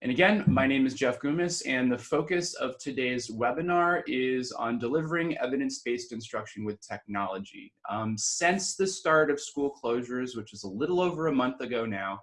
And again, my name is Jeff Goumas, and the focus of today's webinar is on delivering evidence-based instruction with technology. Um, since the start of school closures, which is a little over a month ago now,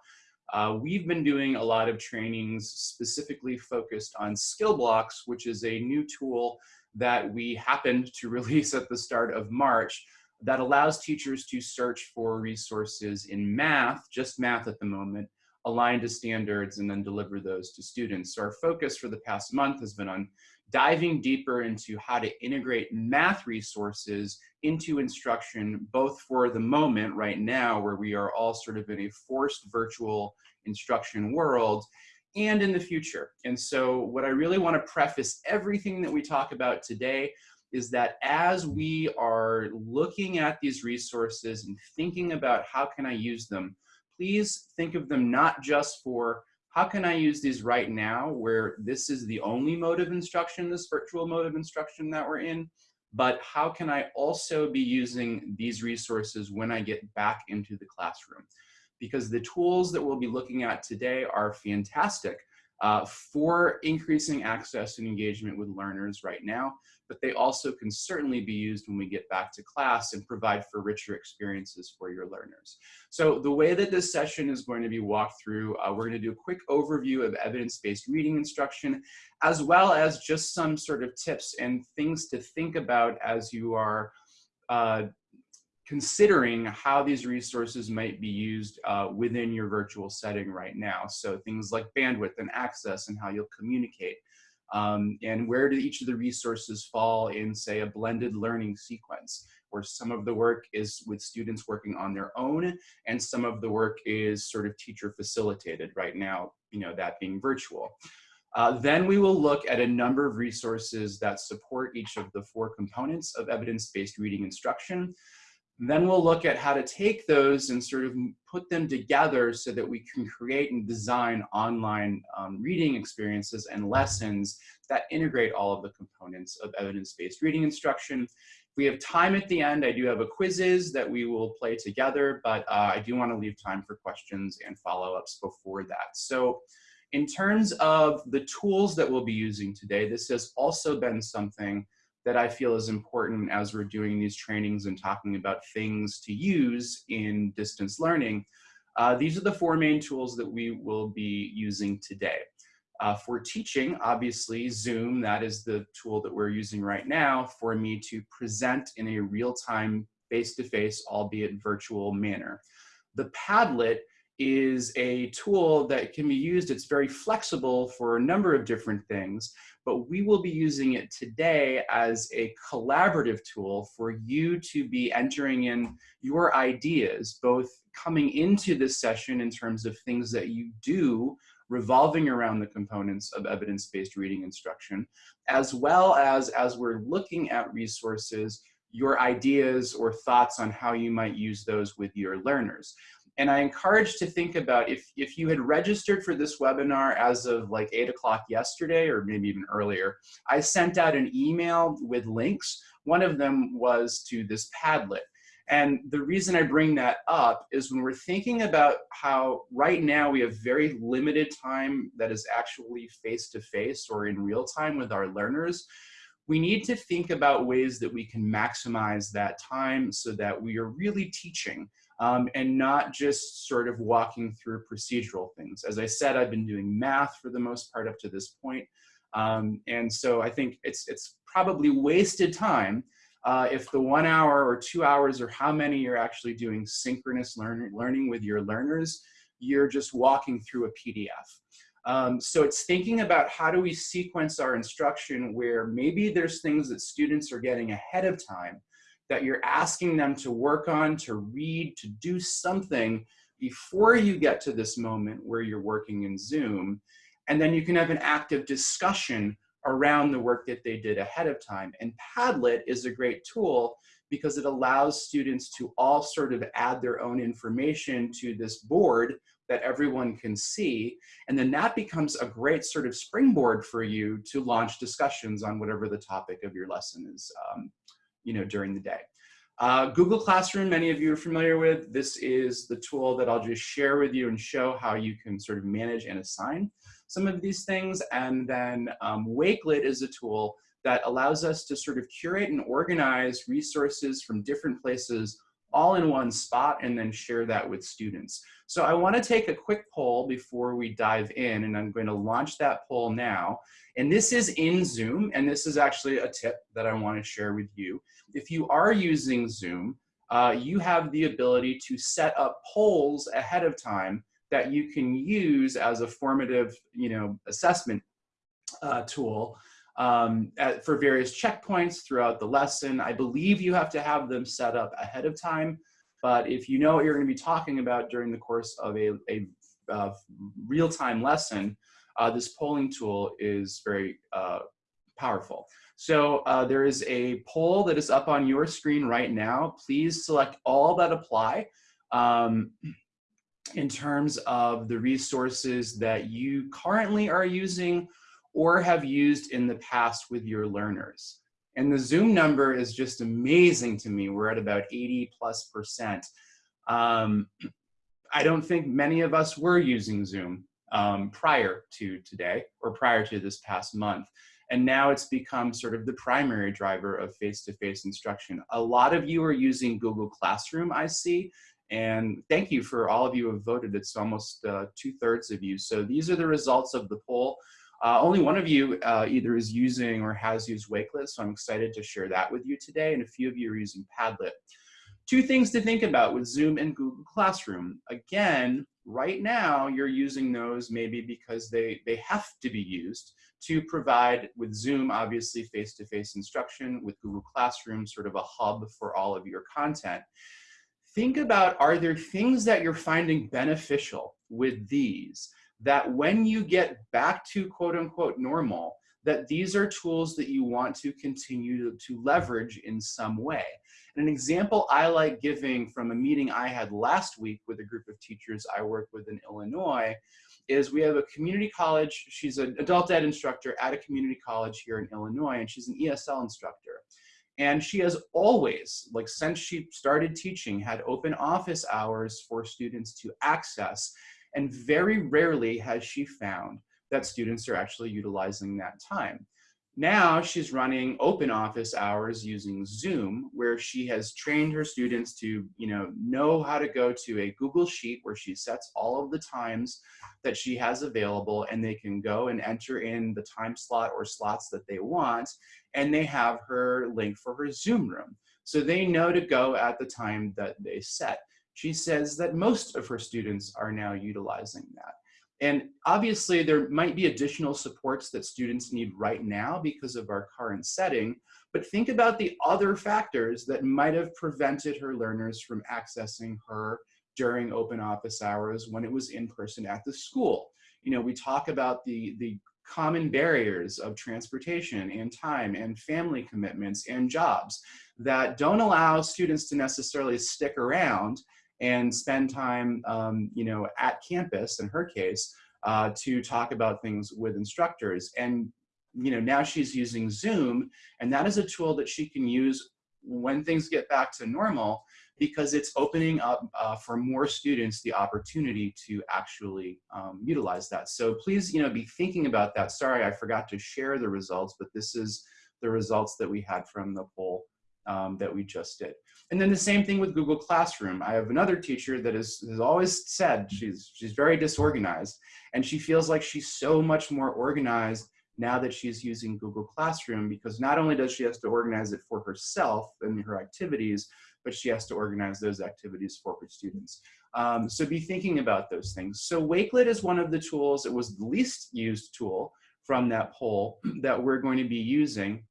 uh, we've been doing a lot of trainings specifically focused on SkillBlox, which is a new tool that we happened to release at the start of March that allows teachers to search for resources in math, just math at the moment, aligned to standards and then deliver those to students. So our focus for the past month has been on diving deeper into how to integrate math resources into instruction, both for the moment right now, where we are all sort of in a forced virtual instruction world, and in the future. And so what I really wanna preface everything that we talk about today is that as we are looking at these resources and thinking about how can I use them, please think of them not just for how can I use these right now where this is the only mode of instruction, this virtual mode of instruction that we're in, but how can I also be using these resources when I get back into the classroom? Because the tools that we'll be looking at today are fantastic uh, for increasing access and engagement with learners right now, but they also can certainly be used when we get back to class and provide for richer experiences for your learners. So the way that this session is going to be walked through, uh, we're gonna do a quick overview of evidence-based reading instruction, as well as just some sort of tips and things to think about as you are uh, considering how these resources might be used uh, within your virtual setting right now. So things like bandwidth and access and how you'll communicate. Um, and where do each of the resources fall in, say, a blended learning sequence, where some of the work is with students working on their own, and some of the work is sort of teacher facilitated right now, you know, that being virtual. Uh, then we will look at a number of resources that support each of the four components of evidence-based reading instruction. Then we'll look at how to take those and sort of put them together so that we can create and design online um, reading experiences and lessons that integrate all of the components of evidence-based reading instruction. If we have time at the end, I do have a Quizizz that we will play together, but uh, I do want to leave time for questions and follow-ups before that. So in terms of the tools that we'll be using today, this has also been something that I feel is important as we're doing these trainings and talking about things to use in distance learning. Uh, these are the four main tools that we will be using today. Uh, for teaching, obviously Zoom, that is the tool that we're using right now for me to present in a real-time, face-to-face, albeit virtual manner. The Padlet is a tool that can be used. It's very flexible for a number of different things, but we will be using it today as a collaborative tool for you to be entering in your ideas, both coming into this session in terms of things that you do revolving around the components of evidence-based reading instruction, as well as as we're looking at resources, your ideas or thoughts on how you might use those with your learners. And I encourage to think about if, if you had registered for this webinar as of like eight o'clock yesterday, or maybe even earlier, I sent out an email with links. One of them was to this Padlet. And the reason I bring that up is when we're thinking about how right now we have very limited time that is actually face-to-face -face or in real time with our learners, we need to think about ways that we can maximize that time so that we are really teaching um, and not just sort of walking through procedural things. As I said, I've been doing math for the most part up to this point. Um, and so I think it's, it's probably wasted time uh, if the one hour or two hours or how many you're actually doing synchronous learn learning with your learners, you're just walking through a PDF. Um, so it's thinking about how do we sequence our instruction where maybe there's things that students are getting ahead of time that you're asking them to work on, to read, to do something before you get to this moment where you're working in Zoom. And then you can have an active discussion around the work that they did ahead of time. And Padlet is a great tool because it allows students to all sort of add their own information to this board that everyone can see. And then that becomes a great sort of springboard for you to launch discussions on whatever the topic of your lesson is um, you know, during the day. Uh, Google Classroom, many of you are familiar with. This is the tool that I'll just share with you and show how you can sort of manage and assign some of these things. And then um, Wakelet is a tool that allows us to sort of curate and organize resources from different places all in one spot and then share that with students. So I wanna take a quick poll before we dive in and I'm going to launch that poll now. And this is in Zoom and this is actually a tip that I wanna share with you. If you are using Zoom, uh, you have the ability to set up polls ahead of time that you can use as a formative you know, assessment uh, tool um, at, for various checkpoints throughout the lesson. I believe you have to have them set up ahead of time, but if you know what you're gonna be talking about during the course of a, a uh, real-time lesson, uh, this polling tool is very uh, powerful. So uh, there is a poll that is up on your screen right now. Please select all that apply um, in terms of the resources that you currently are using or have used in the past with your learners. And the Zoom number is just amazing to me. We're at about 80 plus percent. Um, I don't think many of us were using Zoom um, prior to today or prior to this past month. And now it's become sort of the primary driver of face-to-face -face instruction. A lot of you are using Google Classroom, I see, and thank you for all of you who have voted. It's almost uh, two thirds of you. So these are the results of the poll. Uh, only one of you uh, either is using or has used Wakelet, so I'm excited to share that with you today, and a few of you are using Padlet. Two things to think about with Zoom and Google Classroom. Again, right now you're using those maybe because they, they have to be used to provide with Zoom, obviously face-to-face -face instruction, with Google Classroom, sort of a hub for all of your content. Think about, are there things that you're finding beneficial with these that when you get back to quote unquote normal, that these are tools that you want to continue to, to leverage in some way. And an example I like giving from a meeting I had last week with a group of teachers I work with in Illinois is we have a community college, she's an adult ed instructor at a community college here in Illinois, and she's an ESL instructor. And she has always, like since she started teaching, had open office hours for students to access. And very rarely has she found that students are actually utilizing that time. Now she's running open office hours using Zoom, where she has trained her students to you know, know how to go to a Google Sheet where she sets all of the times that she has available and they can go and enter in the time slot or slots that they want and they have her link for her Zoom room. So they know to go at the time that they set. She says that most of her students are now utilizing that. And obviously there might be additional supports that students need right now because of our current setting, but think about the other factors that might have prevented her learners from accessing her during open office hours when it was in person at the school. You know, we talk about the, the common barriers of transportation and time and family commitments and jobs that don't allow students to necessarily stick around and spend time, um, you know, at campus, in her case, uh, to talk about things with instructors. And, you know, now she's using Zoom, and that is a tool that she can use when things get back to normal because it's opening up uh, for more students the opportunity to actually um, utilize that. So please, you know, be thinking about that. Sorry, I forgot to share the results, but this is the results that we had from the poll um, that we just did. And then the same thing with Google Classroom. I have another teacher that is, has always said she's, she's very disorganized and she feels like she's so much more organized now that she's using Google Classroom because not only does she have to organize it for herself and her activities, but she has to organize those activities for her students. Um, so be thinking about those things. So Wakelet is one of the tools, it was the least used tool from that poll that we're going to be using.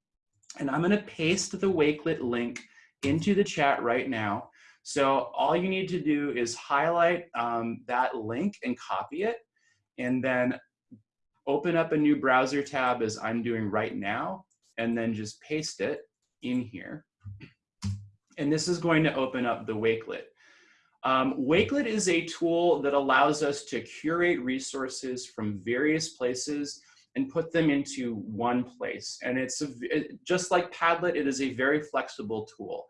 And I'm gonna paste the Wakelet link into the chat right now. So all you need to do is highlight um, that link and copy it, and then open up a new browser tab as I'm doing right now, and then just paste it in here. And this is going to open up the Wakelet. Um, Wakelet is a tool that allows us to curate resources from various places and put them into one place. And it's a, it, just like Padlet, it is a very flexible tool.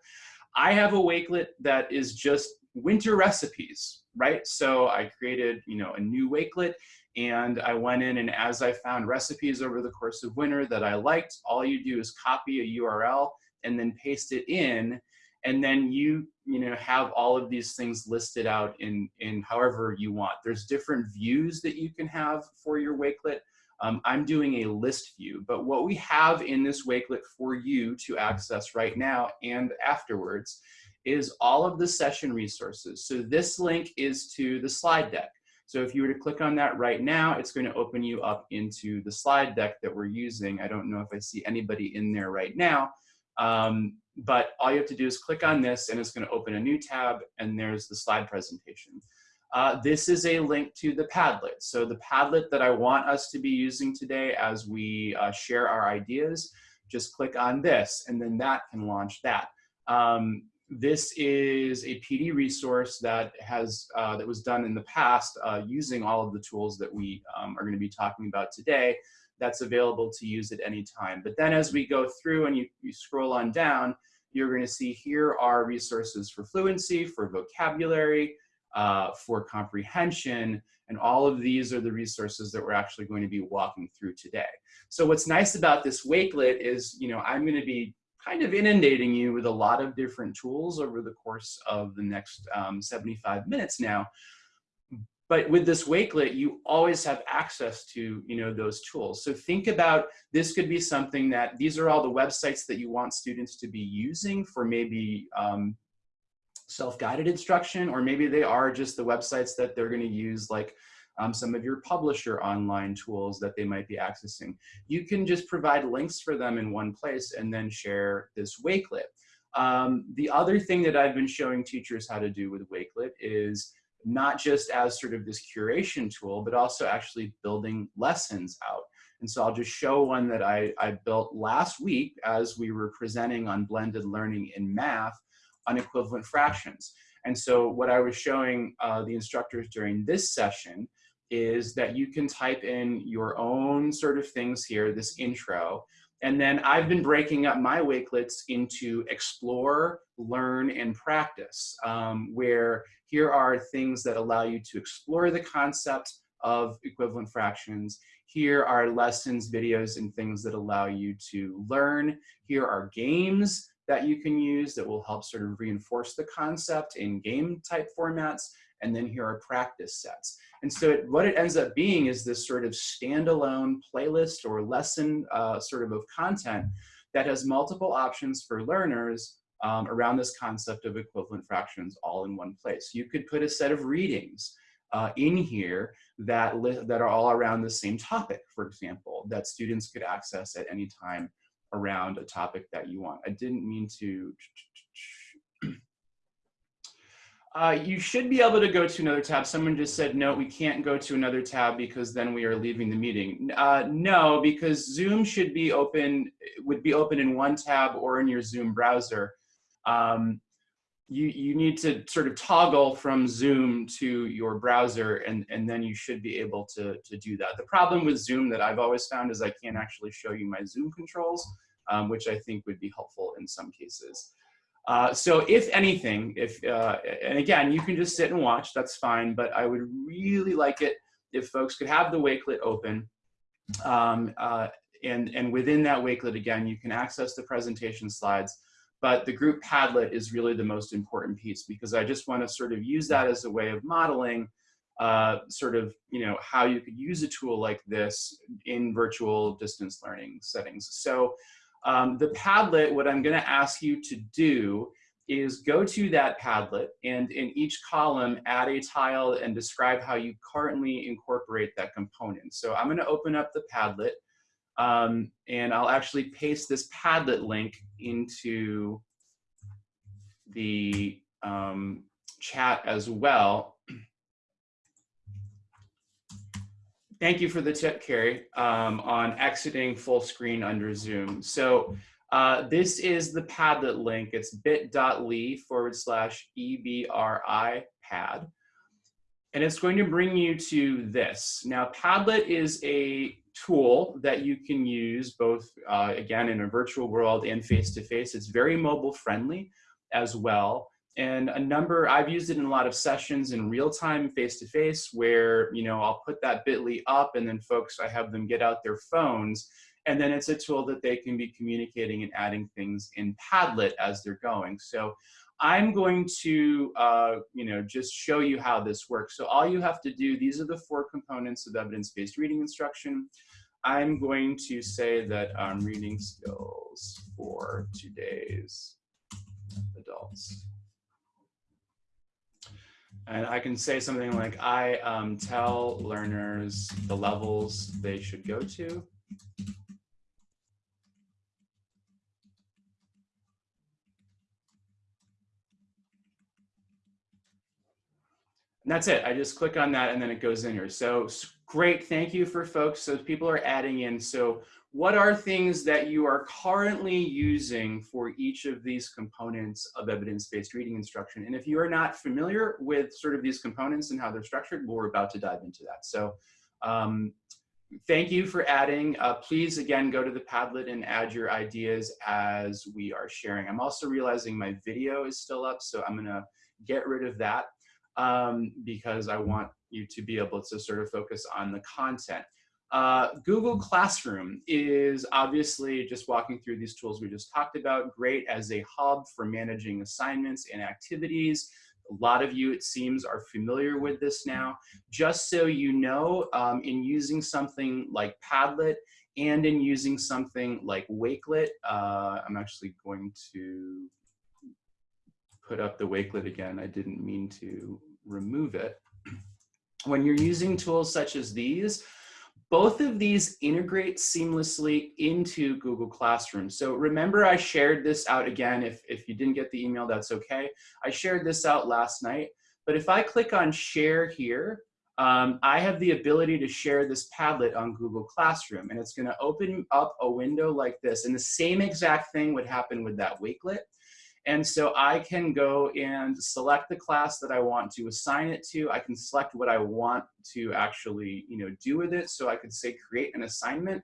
I have a Wakelet that is just winter recipes, right? So I created, you know, a new Wakelet and I went in and as I found recipes over the course of winter that I liked, all you do is copy a URL and then paste it in and then you you know have all of these things listed out in in however you want there's different views that you can have for your wakelet um, i'm doing a list view but what we have in this wakelet for you to access right now and afterwards is all of the session resources so this link is to the slide deck so if you were to click on that right now, it's going to open you up into the slide deck that we're using. I don't know if I see anybody in there right now, um, but all you have to do is click on this and it's gonna open a new tab and there's the slide presentation. Uh, this is a link to the Padlet. So the Padlet that I want us to be using today as we uh, share our ideas, just click on this and then that can launch that. Um, this is a PD resource that has uh, that was done in the past uh, using all of the tools that we um, are going to be talking about today that's available to use at any time. But then as we go through and you, you scroll on down, you're going to see here are resources for fluency, for vocabulary, uh, for comprehension, and all of these are the resources that we're actually going to be walking through today. So what's nice about this Wakelet is, you know, I'm going to be kind of inundating you with a lot of different tools over the course of the next um, 75 minutes now but with this wakelet you always have access to you know those tools so think about this could be something that these are all the websites that you want students to be using for maybe um, self-guided instruction or maybe they are just the websites that they're going to use like um, some of your publisher online tools that they might be accessing you can just provide links for them in one place and then share this wakelet um, the other thing that I've been showing teachers how to do with Wakelet is not just as sort of this curation tool, but also actually building lessons out. And so I'll just show one that I, I built last week as we were presenting on blended learning in math on equivalent fractions. And so what I was showing uh, the instructors during this session is that you can type in your own sort of things here, this intro, and then I've been breaking up my Wakelets into explore, learn, and practice, um, where here are things that allow you to explore the concept of equivalent fractions. Here are lessons, videos, and things that allow you to learn. Here are games that you can use that will help sort of reinforce the concept in game type formats. And then here are practice sets. And so it, what it ends up being is this sort of standalone playlist or lesson uh, sort of of content that has multiple options for learners um, around this concept of equivalent fractions all in one place. You could put a set of readings uh, in here that, that are all around the same topic, for example, that students could access at any time around a topic that you want. I didn't mean to uh, you should be able to go to another tab. Someone just said, no, we can't go to another tab because then we are leaving the meeting. Uh, no, because Zoom should be open, would be open in one tab or in your Zoom browser. Um, you, you need to sort of toggle from Zoom to your browser and, and then you should be able to, to do that. The problem with Zoom that I've always found is I can't actually show you my Zoom controls, um, which I think would be helpful in some cases. Uh, so if anything, if uh, and again, you can just sit and watch, that's fine, but I would really like it if folks could have the Wakelet open. Um, uh, and, and within that Wakelet, again, you can access the presentation slides, but the group Padlet is really the most important piece because I just want to sort of use that as a way of modeling uh, sort of, you know, how you could use a tool like this in virtual distance learning settings. So um, the Padlet, what I'm gonna ask you to do is go to that Padlet and in each column add a tile and describe how you currently incorporate that component. So I'm gonna open up the Padlet um, and I'll actually paste this Padlet link into the um, chat as well. Thank you for the tip, Carrie, um, on exiting full screen under Zoom. So uh, this is the Padlet link. It's bit.ly forward slash EBRI pad. And it's going to bring you to this. Now, Padlet is a tool that you can use both, uh, again, in a virtual world and face-to-face. -face. It's very mobile friendly. as well. And a number, I've used it in a lot of sessions in real time, face to face, where, you know, I'll put that bit.ly up and then folks, I have them get out their phones. And then it's a tool that they can be communicating and adding things in Padlet as they're going. So I'm going to, uh, you know, just show you how this works. So all you have to do, these are the four components of evidence-based reading instruction. I'm going to say that um, reading skills for today's adults. And I can say something like, I um, tell learners the levels they should go to. And that's it. I just click on that and then it goes in here. So great. Thank you for folks. So people are adding in. So what are things that you are currently using for each of these components of evidence-based reading instruction? And if you are not familiar with sort of these components and how they're structured, we're about to dive into that. So um, thank you for adding. Uh, please, again, go to the Padlet and add your ideas as we are sharing. I'm also realizing my video is still up, so I'm gonna get rid of that um, because I want you to be able to sort of focus on the content. Uh, Google Classroom is obviously just walking through these tools we just talked about, great as a hub for managing assignments and activities. A lot of you, it seems, are familiar with this now. Just so you know, um, in using something like Padlet and in using something like Wakelet, uh, I'm actually going to put up the Wakelet again. I didn't mean to remove it. When you're using tools such as these, both of these integrate seamlessly into Google Classroom. So remember I shared this out again. If, if you didn't get the email, that's okay. I shared this out last night. But if I click on share here, um, I have the ability to share this Padlet on Google Classroom and it's gonna open up a window like this. And the same exact thing would happen with that Wakelet. And so I can go and select the class that I want to assign it to. I can select what I want to actually you know, do with it. So I could say create an assignment.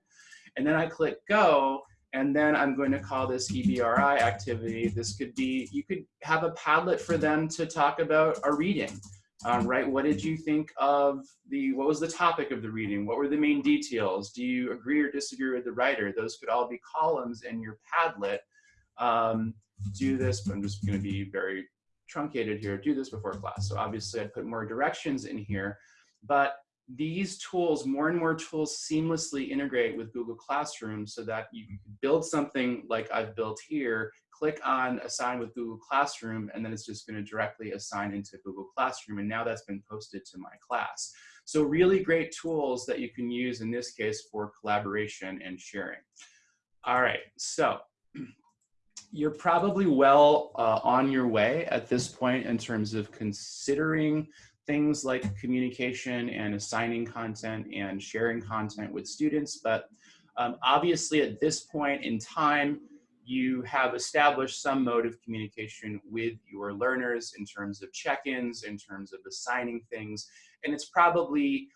And then I click go. And then I'm going to call this EBRI activity. This could be, you could have a Padlet for them to talk about a reading. Um, right? What did you think of the, what was the topic of the reading? What were the main details? Do you agree or disagree with the writer? Those could all be columns in your Padlet. Um, do this, but I'm just gonna be very truncated here, do this before class. So obviously I put more directions in here, but these tools, more and more tools seamlessly integrate with Google Classroom so that you can build something like I've built here, click on assign with Google Classroom, and then it's just gonna directly assign into Google Classroom. And now that's been posted to my class. So really great tools that you can use in this case for collaboration and sharing. All right, so you're probably well uh, on your way at this point in terms of considering things like communication and assigning content and sharing content with students. But um, obviously at this point in time, you have established some mode of communication with your learners in terms of check-ins, in terms of assigning things. And it's probably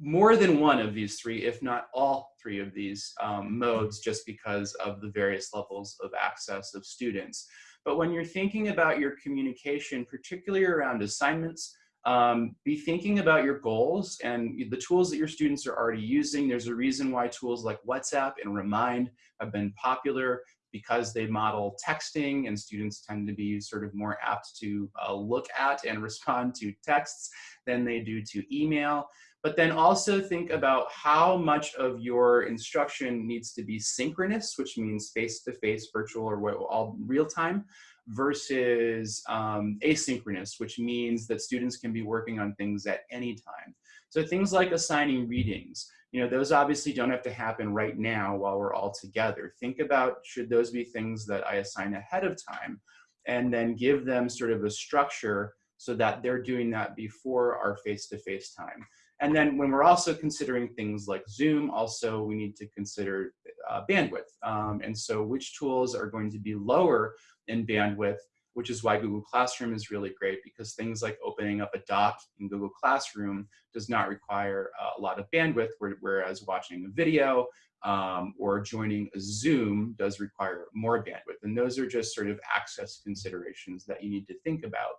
more than one of these three, if not all three of these um, modes, just because of the various levels of access of students. But when you're thinking about your communication, particularly around assignments, um, be thinking about your goals and the tools that your students are already using. There's a reason why tools like WhatsApp and Remind have been popular because they model texting and students tend to be sort of more apt to uh, look at and respond to texts than they do to email but then also think about how much of your instruction needs to be synchronous, which means face-to-face, -face, virtual, or what, all real-time, versus um, asynchronous, which means that students can be working on things at any time. So things like assigning readings, you know, those obviously don't have to happen right now while we're all together. Think about, should those be things that I assign ahead of time? And then give them sort of a structure so that they're doing that before our face-to-face -face time. And then when we're also considering things like Zoom, also we need to consider uh, bandwidth. Um, and so which tools are going to be lower in bandwidth, which is why Google Classroom is really great because things like opening up a doc in Google Classroom does not require a lot of bandwidth, whereas watching a video um, or joining a Zoom does require more bandwidth. And those are just sort of access considerations that you need to think about.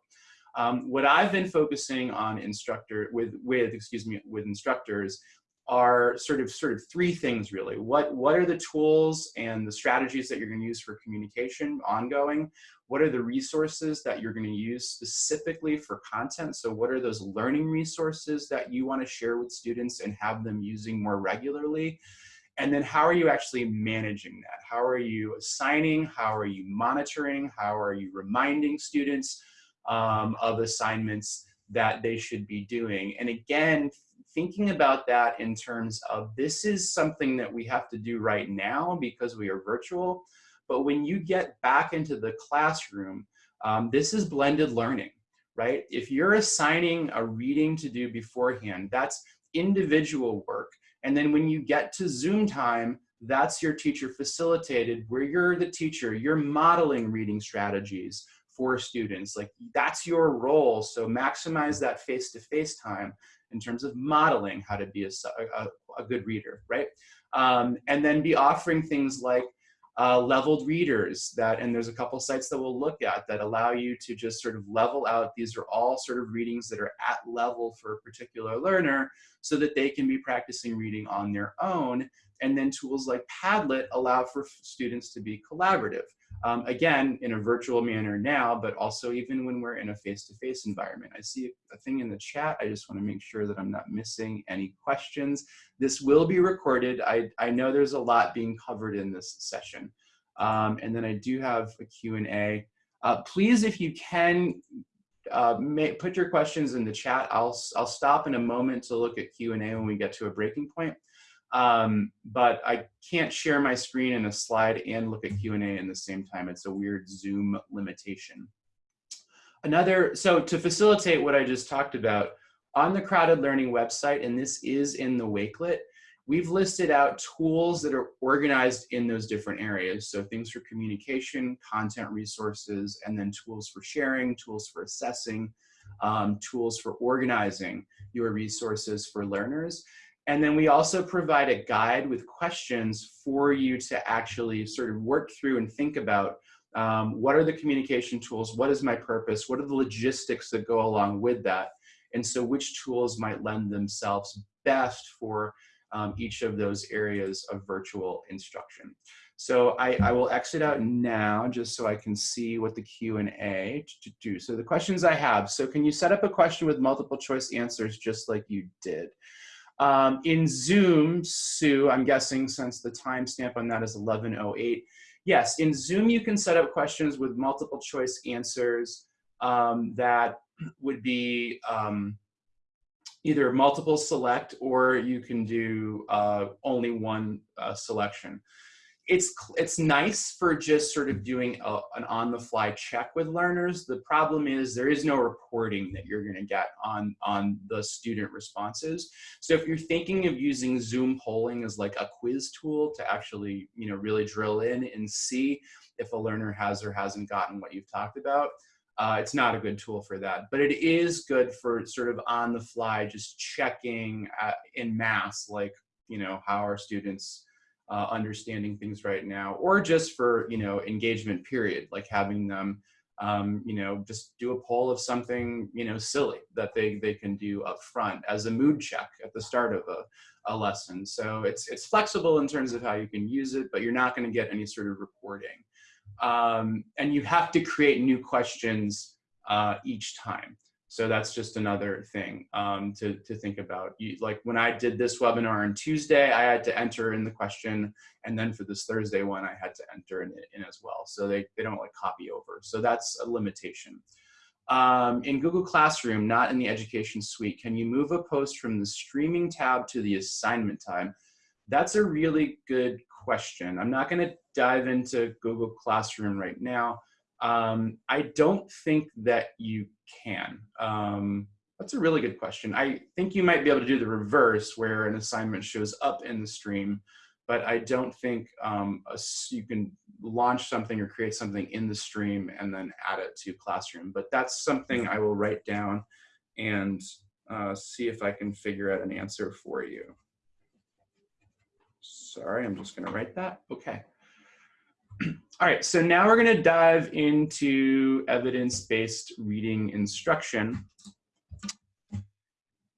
Um, what I've been focusing on instructor with, with, excuse me, with instructors are sort of sort of three things really. What, what are the tools and the strategies that you're gonna use for communication ongoing? What are the resources that you're gonna use specifically for content? So what are those learning resources that you wanna share with students and have them using more regularly? And then how are you actually managing that? How are you assigning? How are you monitoring? How are you reminding students um, of assignments that they should be doing? And again, thinking about that in terms of this is something that we have to do right now because we are virtual. But when you get back into the classroom, um, this is blended learning, right? If you're assigning a reading to do beforehand, that's individual work. And then when you get to Zoom time, that's your teacher facilitated where you're the teacher, you're modeling reading strategies for students. Like that's your role. So maximize that face-to-face -face time in terms of modeling how to be a, a, a good reader, right? Um, and then be offering things like uh, leveled readers that, and there's a couple sites that we'll look at that allow you to just sort of level out. These are all sort of readings that are at level for a particular learner so that they can be practicing reading on their own. And then tools like Padlet allow for students to be collaborative. Um, again, in a virtual manner now, but also even when we're in a face-to-face -face environment. I see a thing in the chat. I just want to make sure that I'm not missing any questions. This will be recorded. I, I know there's a lot being covered in this session. Um, and then I do have a Q&A. Uh, please, if you can, uh, may, put your questions in the chat. I'll, I'll stop in a moment to look at Q&A when we get to a breaking point. Um, but I can't share my screen in a slide and look at Q&A in the same time. It's a weird Zoom limitation. Another, so to facilitate what I just talked about, on the CrowdEd Learning website, and this is in the Wakelet, we've listed out tools that are organized in those different areas. So things for communication, content resources, and then tools for sharing, tools for assessing, um, tools for organizing your resources for learners. And then we also provide a guide with questions for you to actually sort of work through and think about um, what are the communication tools, what is my purpose, what are the logistics that go along with that, and so which tools might lend themselves best for um, each of those areas of virtual instruction. So I, I, will exit out now just so I can see what the Q&A to do. So the questions I have, so can you set up a question with multiple choice answers just like you did? Um, in Zoom, Sue, I'm guessing since the timestamp on that is 1108, yes, in Zoom you can set up questions with multiple choice answers um, that would be um, either multiple select or you can do uh, only one uh, selection it's it's nice for just sort of doing a, an on the fly check with learners. The problem is there is no reporting that you're going to get on on the student responses. So if you're thinking of using zoom polling as like a quiz tool to actually you know really drill in and see if a learner has or hasn't gotten what you've talked about uh, it's not a good tool for that. But it is good for sort of on the fly just checking at, in mass like you know how are students uh, understanding things right now, or just for, you know, engagement period, like having them, um, you know, just do a poll of something, you know, silly that they, they can do up front as a mood check at the start of a, a lesson. So it's, it's flexible in terms of how you can use it, but you're not going to get any sort of reporting. Um, and you have to create new questions uh, each time. So that's just another thing um, to, to think about. You, like when I did this webinar on Tuesday, I had to enter in the question. And then for this Thursday one, I had to enter in, in as well. So they, they don't like copy over. So that's a limitation. Um, in Google Classroom, not in the education suite, can you move a post from the streaming tab to the assignment tab? That's a really good question. I'm not gonna dive into Google Classroom right now. Um, I don't think that you can. Um, that's a really good question. I think you might be able to do the reverse where an assignment shows up in the stream but I don't think um, a, you can launch something or create something in the stream and then add it to Classroom. But that's something I will write down and uh, see if I can figure out an answer for you. Sorry, I'm just gonna write that, okay. All right, so now we're gonna dive into evidence-based reading instruction.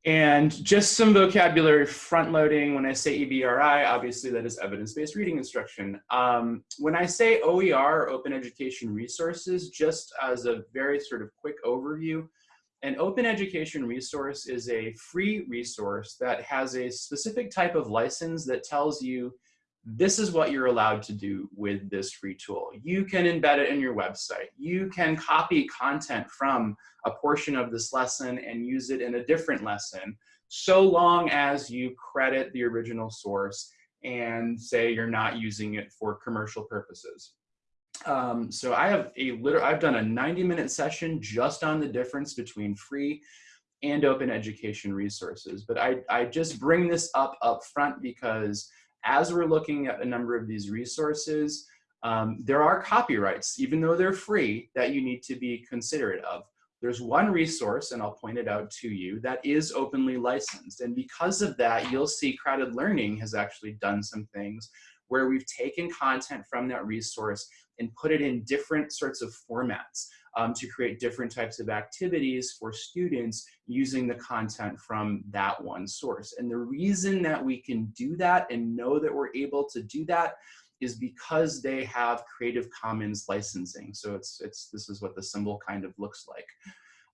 And just some vocabulary front loading. When I say EBRI, obviously that is evidence-based reading instruction. Um, when I say OER, Open Education Resources, just as a very sort of quick overview, an open education resource is a free resource that has a specific type of license that tells you this is what you're allowed to do with this free tool. You can embed it in your website. You can copy content from a portion of this lesson and use it in a different lesson, so long as you credit the original source and say you're not using it for commercial purposes. Um, so I have a literal, I've done a 90 minute session just on the difference between free and open education resources. But I, I just bring this up up front because as we're looking at a number of these resources, um, there are copyrights, even though they're free, that you need to be considerate of. There's one resource, and I'll point it out to you, that is openly licensed. And because of that, you'll see CrowdEd Learning has actually done some things where we've taken content from that resource and put it in different sorts of formats um, to create different types of activities for students using the content from that one source. And the reason that we can do that and know that we're able to do that is because they have Creative Commons licensing. So it's, it's this is what the symbol kind of looks like.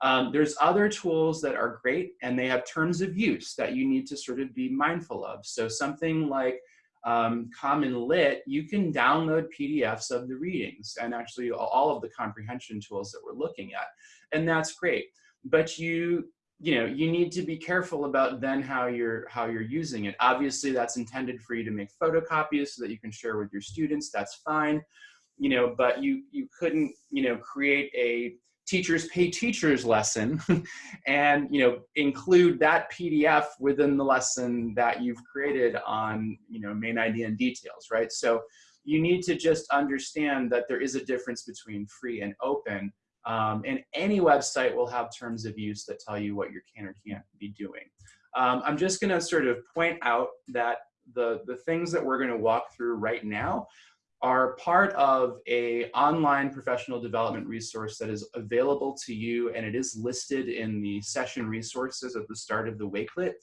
Um, there's other tools that are great and they have terms of use that you need to sort of be mindful of. So something like um, CommonLit, you can download PDFs of the readings and actually all of the comprehension tools that we're looking at. And that's great. But you, you know, you need to be careful about then how you're, how you're using it. Obviously that's intended for you to make photocopies so that you can share with your students, that's fine. You know, but you, you couldn't, you know, create a teachers pay teachers lesson and you know include that pdf within the lesson that you've created on you know main idea and details right? So you need to just understand that there is a difference between free and open um, and any website will have terms of use that tell you what you can or can't be doing. Um, i'm just going to sort of point out that the the things that we're going to walk through right now are part of a online professional development resource that is available to you and it is listed in the session resources at the start of the Wakelet.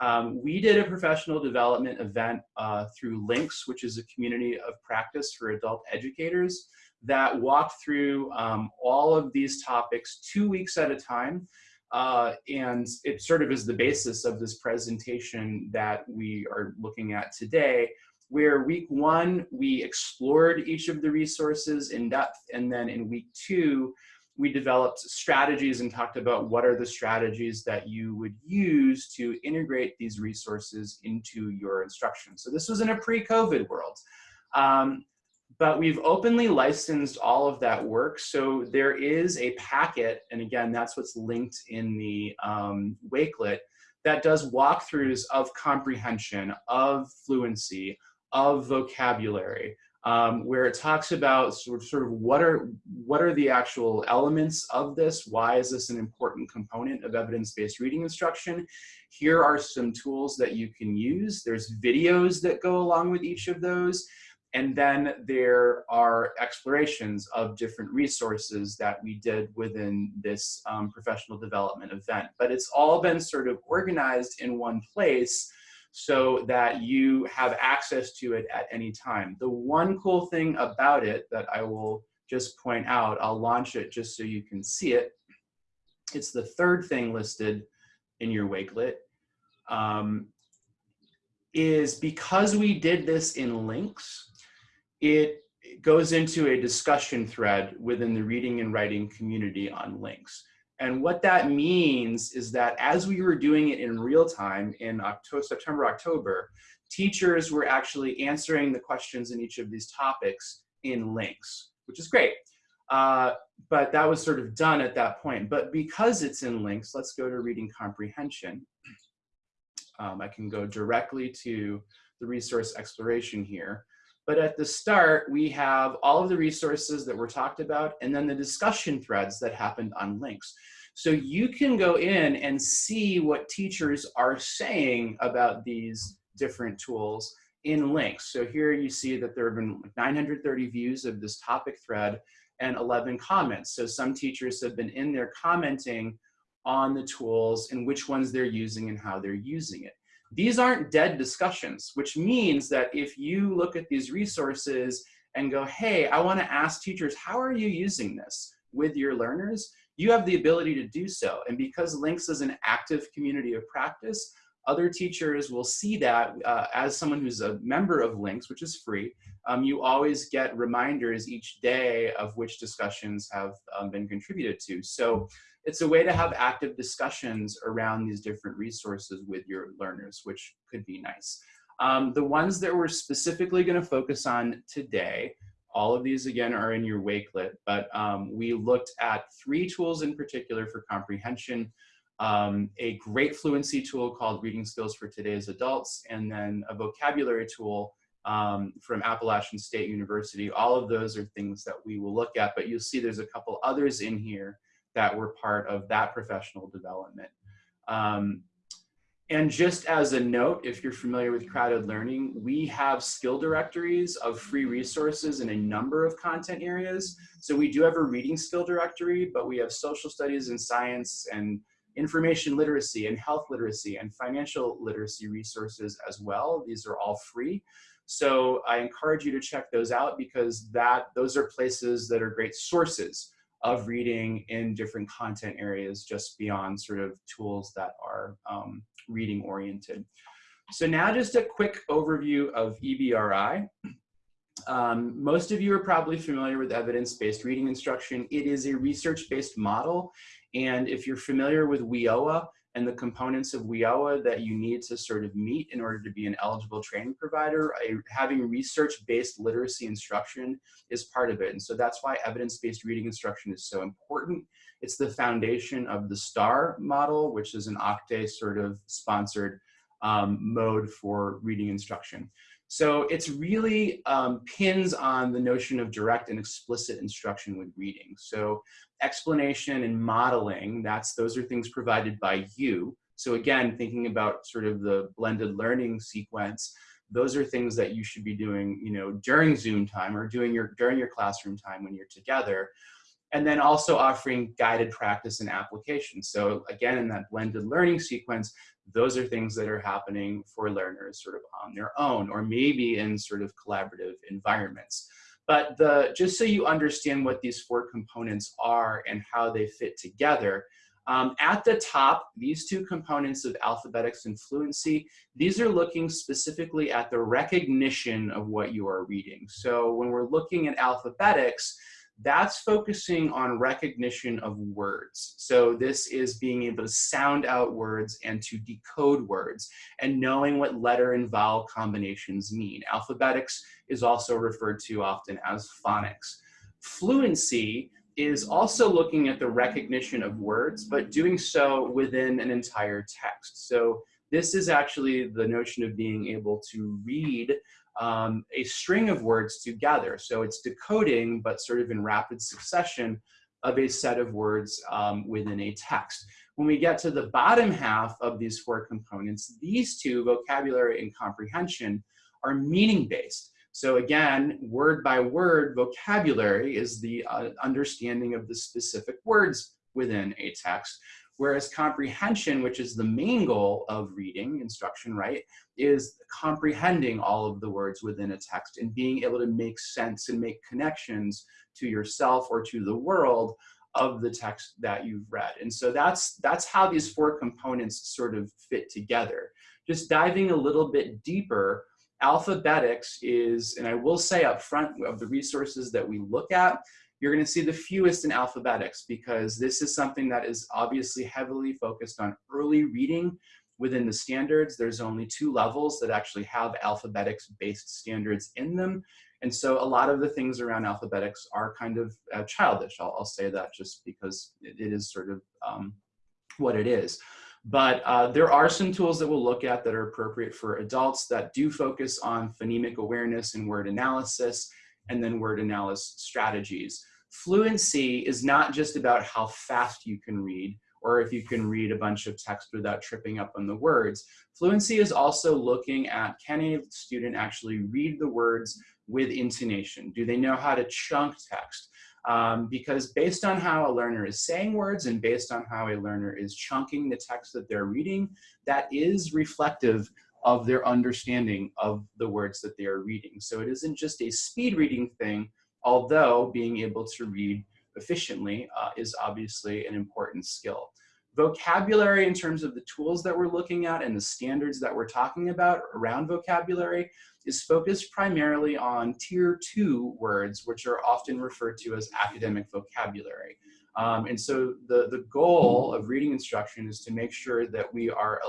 Um, we did a professional development event uh, through LINCS, which is a community of practice for adult educators that walked through um, all of these topics two weeks at a time. Uh, and it sort of is the basis of this presentation that we are looking at today, where week one, we explored each of the resources in depth. And then in week two, we developed strategies and talked about what are the strategies that you would use to integrate these resources into your instruction. So this was in a pre-COVID world. Um, but we've openly licensed all of that work. So there is a packet, and again, that's what's linked in the um, Wakelet, that does walkthroughs of comprehension, of fluency, of vocabulary, um, where it talks about sort of, sort of what are what are the actual elements of this? Why is this an important component of evidence-based reading instruction? Here are some tools that you can use. There's videos that go along with each of those. And then there are explorations of different resources that we did within this um, professional development event. But it's all been sort of organized in one place so that you have access to it at any time. The one cool thing about it that I will just point out, I'll launch it just so you can see it. It's the third thing listed in your Wakelet. Um, is because we did this in LINCS, it goes into a discussion thread within the reading and writing community on LINCS. And what that means is that as we were doing it in real time in October, September, October, teachers were actually answering the questions in each of these topics in LINCS, which is great. Uh, but that was sort of done at that point. But because it's in LINCS, let's go to reading comprehension. Um, I can go directly to the resource exploration here. But at the start, we have all of the resources that were talked about and then the discussion threads that happened on LINCS. So you can go in and see what teachers are saying about these different tools in LINCS. So here you see that there have been 930 views of this topic thread and 11 comments. So some teachers have been in there commenting on the tools and which ones they're using and how they're using it. These aren't dead discussions, which means that if you look at these resources and go, hey, I wanna ask teachers, how are you using this with your learners? You have the ability to do so. And because LINCS is an active community of practice, other teachers will see that uh, as someone who's a member of LINCS, which is free, um, you always get reminders each day of which discussions have um, been contributed to. So it's a way to have active discussions around these different resources with your learners, which could be nice. Um, the ones that we're specifically gonna focus on today, all of these again are in your Wakelet, but um, we looked at three tools in particular for comprehension um, a great fluency tool called Reading Skills for Today's Adults, and then a vocabulary tool um, from Appalachian State University. All of those are things that we will look at, but you'll see there's a couple others in here that were part of that professional development. Um, and just as a note, if you're familiar with CrowdEd Learning, we have skill directories of free resources in a number of content areas. So we do have a reading skill directory, but we have social studies and science and information literacy and health literacy and financial literacy resources as well. These are all free. So I encourage you to check those out because that those are places that are great sources of reading in different content areas just beyond sort of tools that are um, reading oriented. So now just a quick overview of EBRI. Um, most of you are probably familiar with evidence-based reading instruction. It is a research-based model. And if you're familiar with WIOA and the components of WIOA that you need to sort of meet in order to be an eligible training provider, a, having research-based literacy instruction is part of it. And so that's why evidence-based reading instruction is so important. It's the foundation of the STAR model, which is an OCTAE sort of sponsored um, mode for reading instruction. So it's really um, pins on the notion of direct and explicit instruction with reading. So explanation and modeling, that's those are things provided by you. So again, thinking about sort of the blended learning sequence, those are things that you should be doing, you know, during Zoom time or doing your during your classroom time when you're together. And then also offering guided practice and application. So again, in that blended learning sequence, those are things that are happening for learners sort of on their own or maybe in sort of collaborative environments. But the, just so you understand what these four components are and how they fit together, um, at the top, these two components of alphabetics and fluency, these are looking specifically at the recognition of what you are reading. So when we're looking at alphabetics, that's focusing on recognition of words. So this is being able to sound out words and to decode words and knowing what letter and vowel combinations mean. Alphabetics is also referred to often as phonics. Fluency is also looking at the recognition of words, but doing so within an entire text. So this is actually the notion of being able to read um, a string of words together. So it's decoding, but sort of in rapid succession of a set of words um, within a text. When we get to the bottom half of these four components, these two, vocabulary and comprehension, are meaning-based. So again, word by word vocabulary is the uh, understanding of the specific words within a text. Whereas comprehension, which is the main goal of reading instruction, right, is comprehending all of the words within a text and being able to make sense and make connections to yourself or to the world of the text that you've read. And so that's, that's how these four components sort of fit together. Just diving a little bit deeper, alphabetics is, and I will say up front of the resources that we look at, you're gonna see the fewest in alphabetics because this is something that is obviously heavily focused on early reading within the standards. There's only two levels that actually have alphabetics-based standards in them. And so a lot of the things around alphabetics are kind of uh, childish. I'll, I'll, say that just because it, it is sort of um, what it is. But uh, there are some tools that we'll look at that are appropriate for adults that do focus on phonemic awareness and word analysis, and then word analysis strategies. Fluency is not just about how fast you can read, or if you can read a bunch of text without tripping up on the words. Fluency is also looking at can a student actually read the words with intonation? Do they know how to chunk text? Um, because based on how a learner is saying words and based on how a learner is chunking the text that they're reading, that is reflective of their understanding of the words that they are reading. So it isn't just a speed reading thing, although being able to read efficiently uh, is obviously an important skill. Vocabulary in terms of the tools that we're looking at and the standards that we're talking about around vocabulary is focused primarily on tier two words, which are often referred to as academic vocabulary. Um, and so the, the goal of reading instruction is to make sure that we are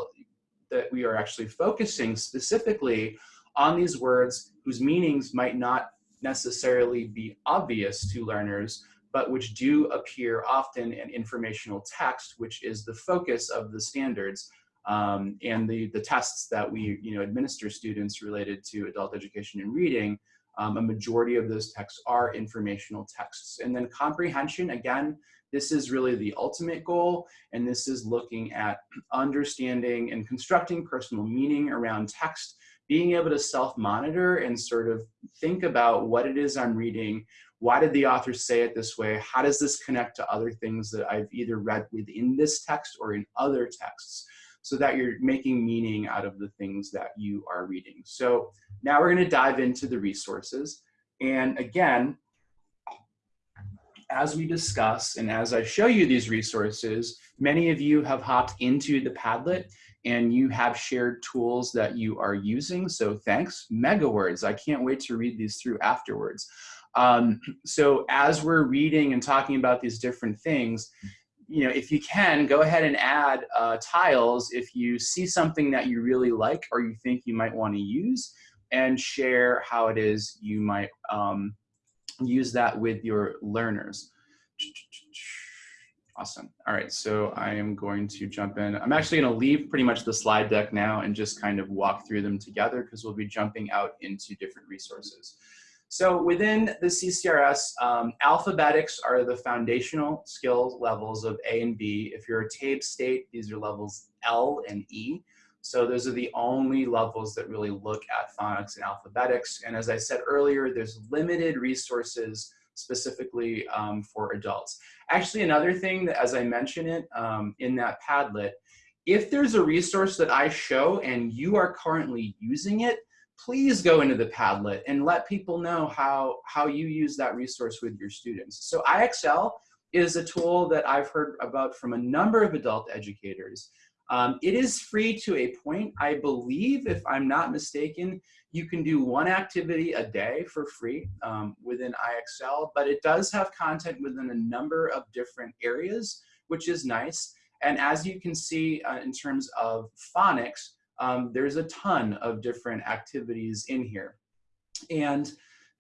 that we are actually focusing specifically on these words whose meanings might not necessarily be obvious to learners, but which do appear often in informational text, which is the focus of the standards um, and the, the tests that we you know, administer students related to adult education and reading, um, a majority of those texts are informational texts. And then comprehension, again, this is really the ultimate goal, and this is looking at understanding and constructing personal meaning around text, being able to self-monitor and sort of think about what it is I'm reading, why did the author say it this way? How does this connect to other things that I've either read within this text or in other texts? So that you're making meaning out of the things that you are reading. So now we're gonna dive into the resources. And again, as we discuss and as I show you these resources, many of you have hopped into the Padlet and you have shared tools that you are using. So thanks, MegaWords. I can't wait to read these through afterwards. Um, so as we're reading and talking about these different things, you know, if you can, go ahead and add uh, tiles if you see something that you really like or you think you might want to use and share how it is you might um, use that with your learners. Awesome. All right, so I am going to jump in. I'm actually going to leave pretty much the slide deck now and just kind of walk through them together because we'll be jumping out into different resources. So within the CCRS, um, alphabetics are the foundational skill levels of A and B. If you're a TABE state, these are levels L and E. So those are the only levels that really look at phonics and alphabetics. And as I said earlier, there's limited resources specifically um, for adults. Actually, another thing that as I mention it um, in that Padlet, if there's a resource that I show and you are currently using it, please go into the Padlet and let people know how, how you use that resource with your students. So IXL is a tool that I've heard about from a number of adult educators. Um, it is free to a point. I believe, if I'm not mistaken, you can do one activity a day for free um, within IXL, but it does have content within a number of different areas, which is nice. And as you can see uh, in terms of phonics, um, there's a ton of different activities in here. And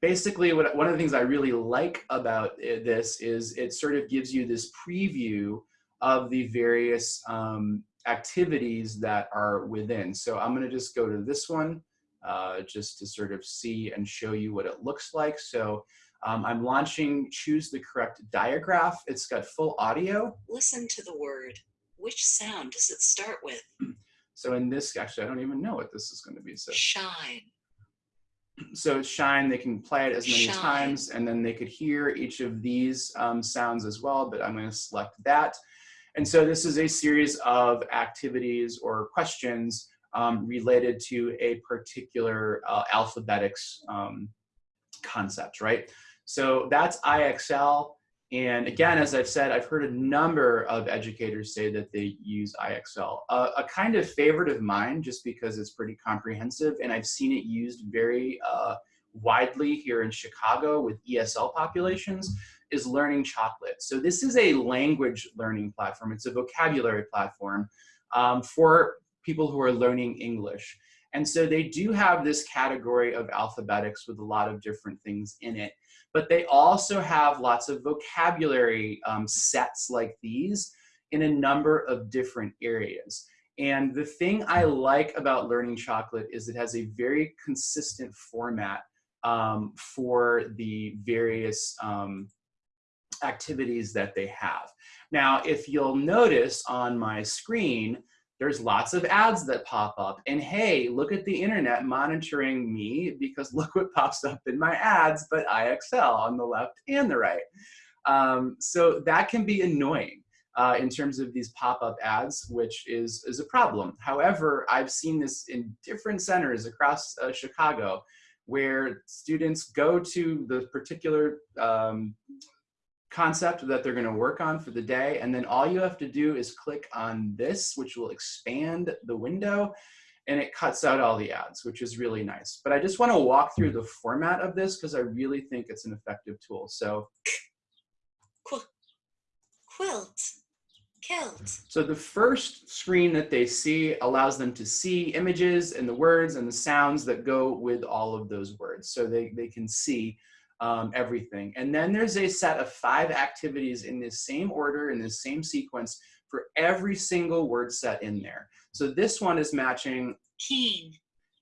basically what, one of the things I really like about it, this is it sort of gives you this preview of the various um, activities that are within. So I'm gonna just go to this one uh, just to sort of see and show you what it looks like. So um, I'm launching Choose the Correct Diagraph. It's got full audio. Listen to the word. Which sound does it start with? So in this, actually, I don't even know what this is going to be. So shine. So shine, they can play it as many Shine. times, and then they could hear each of these um, sounds as well, but I'm going to select that. And so this is a series of activities or questions um, related to a particular uh, alphabetics um, concept, right? So that's IXL. And again, as I've said, I've heard a number of educators say that they use IXL. Uh, a kind of favorite of mine, just because it's pretty comprehensive, and I've seen it used very uh, widely here in Chicago with ESL populations, is Learning Chocolate. So this is a language learning platform. It's a vocabulary platform um, for people who are learning English. And so they do have this category of alphabetics with a lot of different things in it but they also have lots of vocabulary um, sets like these. in a number of different areas. And the thing I like about Learning Chocolate is it has a very consistent format um, for the various um, activities that they have. Now, if you'll notice on my screen, there's lots of ads that pop up. And hey, look at the internet monitoring me because look what pops up in my ads, but IXL on the left and the right. Um, so that can be annoying uh, in terms of these pop-up ads, which is, is a problem. However, I've seen this in different centers across uh, Chicago where students go to the particular um, concept that they're going to work on for the day. And then all you have to do is click on this, which will expand the window and it cuts out all the ads, which is really nice. But I just want to walk through the format of this because I really think it's an effective tool. So Qu quilt. Kilt. So the first screen that they see allows them to see images and the words and the sounds that go with all of those words. So they, they can see um, everything. And then there's a set of five activities in this same order, in this same sequence for every single word set in there. So this one is matching Keen.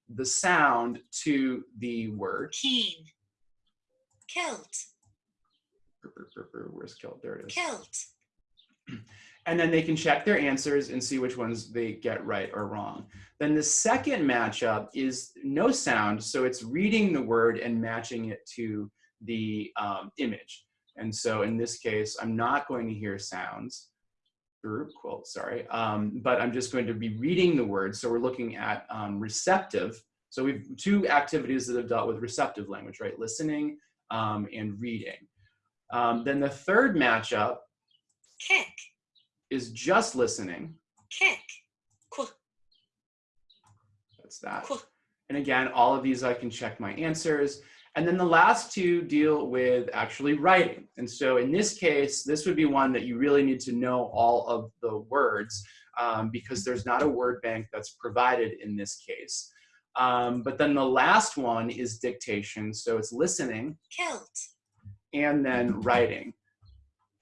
the sound to the word. Keen. Kilt. Where's kilt? There it is. Kilt. and then they can check their answers and see which ones they get right or wrong. Then the second matchup is no sound, so it's reading the word and matching it to the um, image. And so in this case, I'm not going to hear sounds, or quote, sorry, um, but I'm just going to be reading the words. So we're looking at um, receptive. So we've two activities that have dealt with receptive language, right? Listening um, and reading. Um, then the third matchup Kick. is just listening. Kick. Qu That's that. qu And again, all of these I can check my answers. And then the last two deal with actually writing. And so in this case, this would be one that you really need to know all of the words um, because there's not a word bank that's provided in this case. Um, but then the last one is dictation. So it's listening Kilt. and then writing.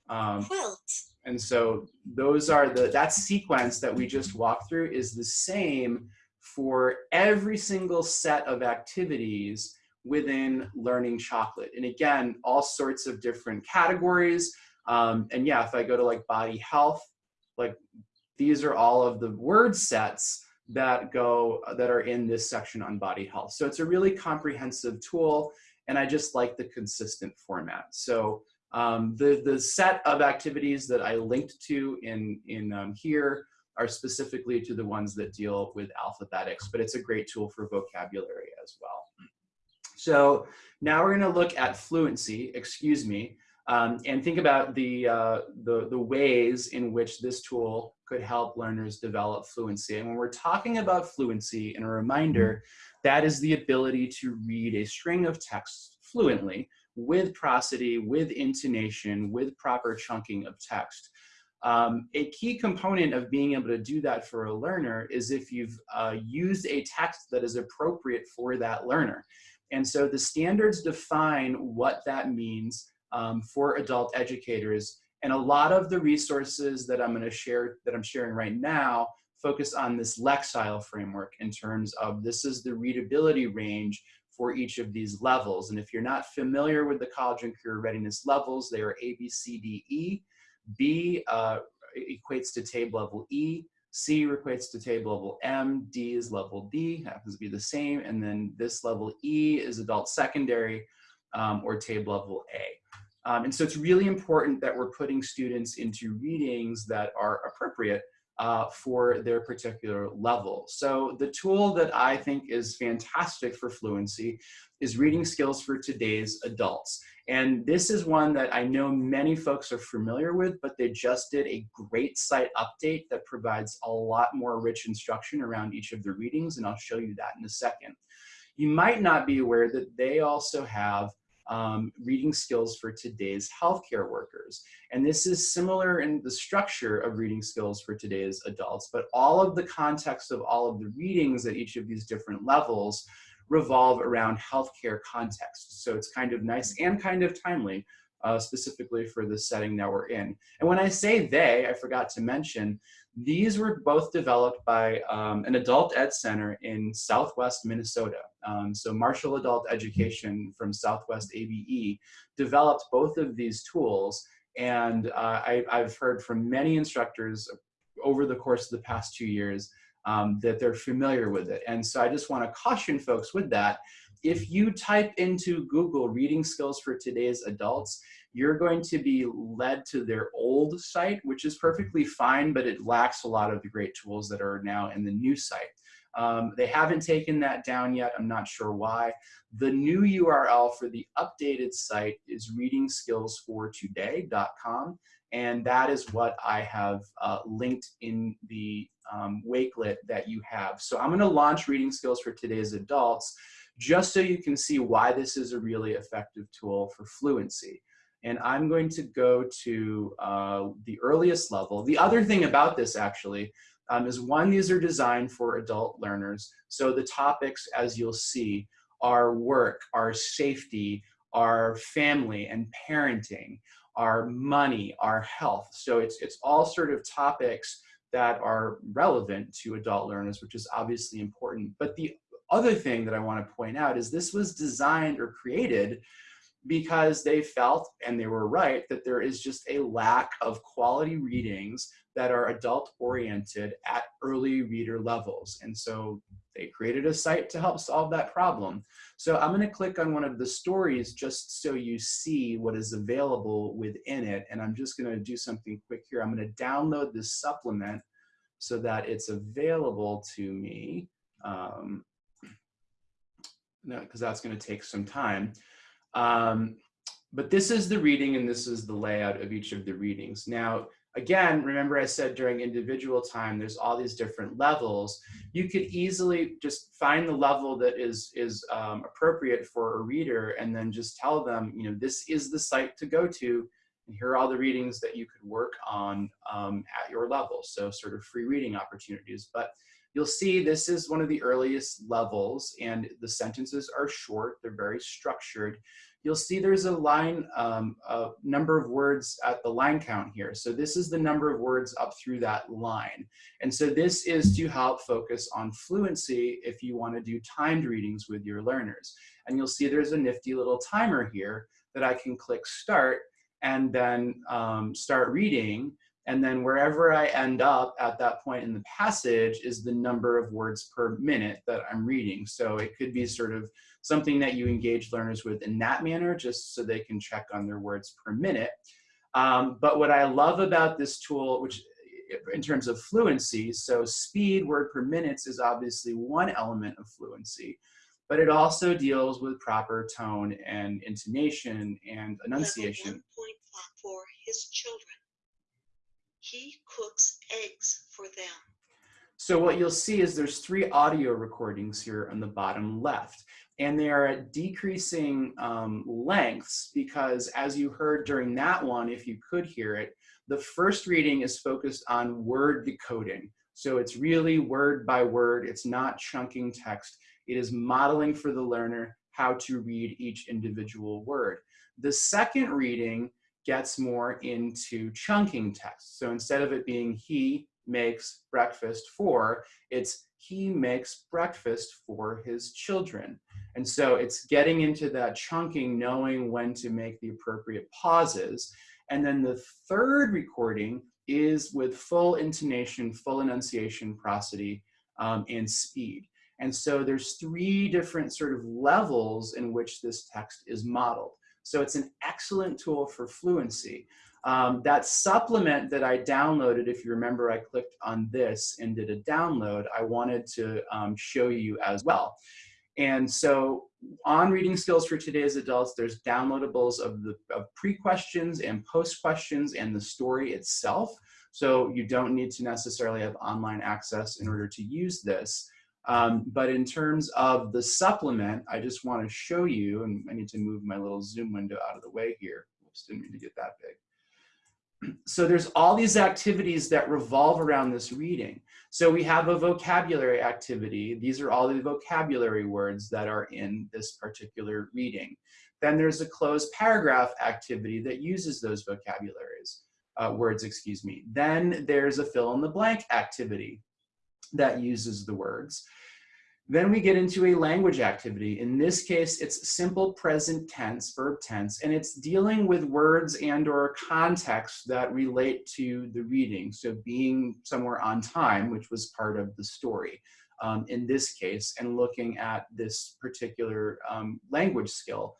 Um, Quilt. and so those are the, that sequence that we just walked through is the same for every single set of activities within learning chocolate. And again, all sorts of different categories. Um, and yeah, if I go to like body health, like these are all of the word sets that go, that are in this section on body health. So it's a really comprehensive tool and I just like the consistent format. So um, the, the set of activities that I linked to in, in um, here are specifically to the ones that deal with alphabetics, but it's a great tool for vocabulary as well. So now we're gonna look at fluency, excuse me, um, and think about the, uh, the, the ways in which this tool could help learners develop fluency. And when we're talking about fluency, and a reminder, that is the ability to read a string of text fluently with prosody, with intonation, with proper chunking of text. Um, a key component of being able to do that for a learner is if you've uh, used a text that is appropriate for that learner. And so the standards define what that means um, for adult educators. And a lot of the resources that I'm gonna share, that I'm sharing right now, focus on this Lexile framework in terms of this is the readability range for each of these levels. And if you're not familiar with the college and career readiness levels, they are A, B, C, D, E. B uh, equates to TABE level E, C equates to TABE level M, D is level D, happens to be the same, and then this level E is adult secondary um, or TABE level A. Um, and so it's really important that we're putting students into readings that are appropriate uh, for their particular level. So the tool that I think is fantastic for fluency is reading skills for today's adults. And this is one that I know many folks are familiar with, but they just did a great site update that provides a lot more rich instruction around each of the readings, and I'll show you that in a second. You might not be aware that they also have um, reading skills for today's healthcare workers. And this is similar in the structure of reading skills for today's adults, but all of the context of all of the readings at each of these different levels revolve around healthcare context. So it's kind of nice and kind of timely uh, specifically for the setting that we're in. And when I say they, I forgot to mention, these were both developed by um, an adult ed center in Southwest Minnesota. Um, so Marshall Adult Education from Southwest ABE developed both of these tools. And uh, I, I've heard from many instructors over the course of the past two years um, that they're familiar with it. And so I just want to caution folks with that. If you type into Google reading skills for today's adults, you're going to be led to their old site, which is perfectly fine, but it lacks a lot of the great tools that are now in the new site. Um, they haven't taken that down yet. I'm not sure why. The new URL for the updated site is readingskillsfortoday.com. And that is what I have uh, linked in the um, Wakelet that you have. So I'm gonna launch Reading Skills for Today's Adults just so you can see why this is a really effective tool for fluency. And I'm going to go to uh, the earliest level. The other thing about this actually um, is one, these are designed for adult learners. So the topics, as you'll see, are work, are safety, our family and parenting, our money, our health. So it's, it's all sort of topics that are relevant to adult learners, which is obviously important. But the other thing that I want to point out is this was designed or created because they felt, and they were right, that there is just a lack of quality readings that are adult oriented at early reader levels. And so they created a site to help solve that problem. So I'm gonna click on one of the stories just so you see what is available within it. And I'm just gonna do something quick here. I'm gonna download this supplement so that it's available to me. Um, no, because that's gonna take some time. Um, but this is the reading and this is the layout of each of the readings. Now, again, remember I said during individual time, there's all these different levels. You could easily just find the level that is, is um, appropriate for a reader and then just tell them, you know, this is the site to go to and here are all the readings that you could work on um, at your level. So sort of free reading opportunities. But you'll see this is one of the earliest levels and the sentences are short, they're very structured you'll see there's a line, um, a number of words at the line count here. So this is the number of words up through that line. And so this is to help focus on fluency if you want to do timed readings with your learners. And you'll see there's a nifty little timer here that I can click start and then um, start reading. And then wherever I end up at that point in the passage is the number of words per minute that I'm reading. So it could be sort of something that you engage learners with in that manner, just so they can check on their words per minute. Um, but what I love about this tool, which in terms of fluency, so speed, word per minutes is obviously one element of fluency, but it also deals with proper tone and intonation and enunciation. for his children. He cooks eggs for them. So what you'll see is there's three audio recordings here on the bottom left and they are at decreasing um, lengths because as you heard during that one, if you could hear it, the first reading is focused on word decoding. So it's really word by word, it's not chunking text. It is modeling for the learner how to read each individual word. The second reading gets more into chunking text. So instead of it being he makes breakfast for, it's he makes breakfast for his children. And so it's getting into that chunking, knowing when to make the appropriate pauses. And then the third recording is with full intonation, full enunciation, prosody, um, and speed. And so there's three different sort of levels in which this text is modeled. So it's an excellent tool for fluency. Um, that supplement that I downloaded, if you remember, I clicked on this and did a download, I wanted to um, show you as well. And so on Reading Skills for Today's Adults, there's downloadables of the of pre-questions and post-questions and the story itself. So you don't need to necessarily have online access in order to use this. Um, but in terms of the supplement, I just want to show you, and I need to move my little Zoom window out of the way here. Oops, didn't mean to get that big. so there's all these activities that revolve around this reading. So we have a vocabulary activity. These are all the vocabulary words that are in this particular reading. Then there's a cloze paragraph activity that uses those vocabularies, uh, words, excuse me. Then there's a fill in the blank activity that uses the words. Then we get into a language activity. In this case, it's simple present tense, verb tense, and it's dealing with words and or context that relate to the reading. So being somewhere on time, which was part of the story um, in this case, and looking at this particular um, language skill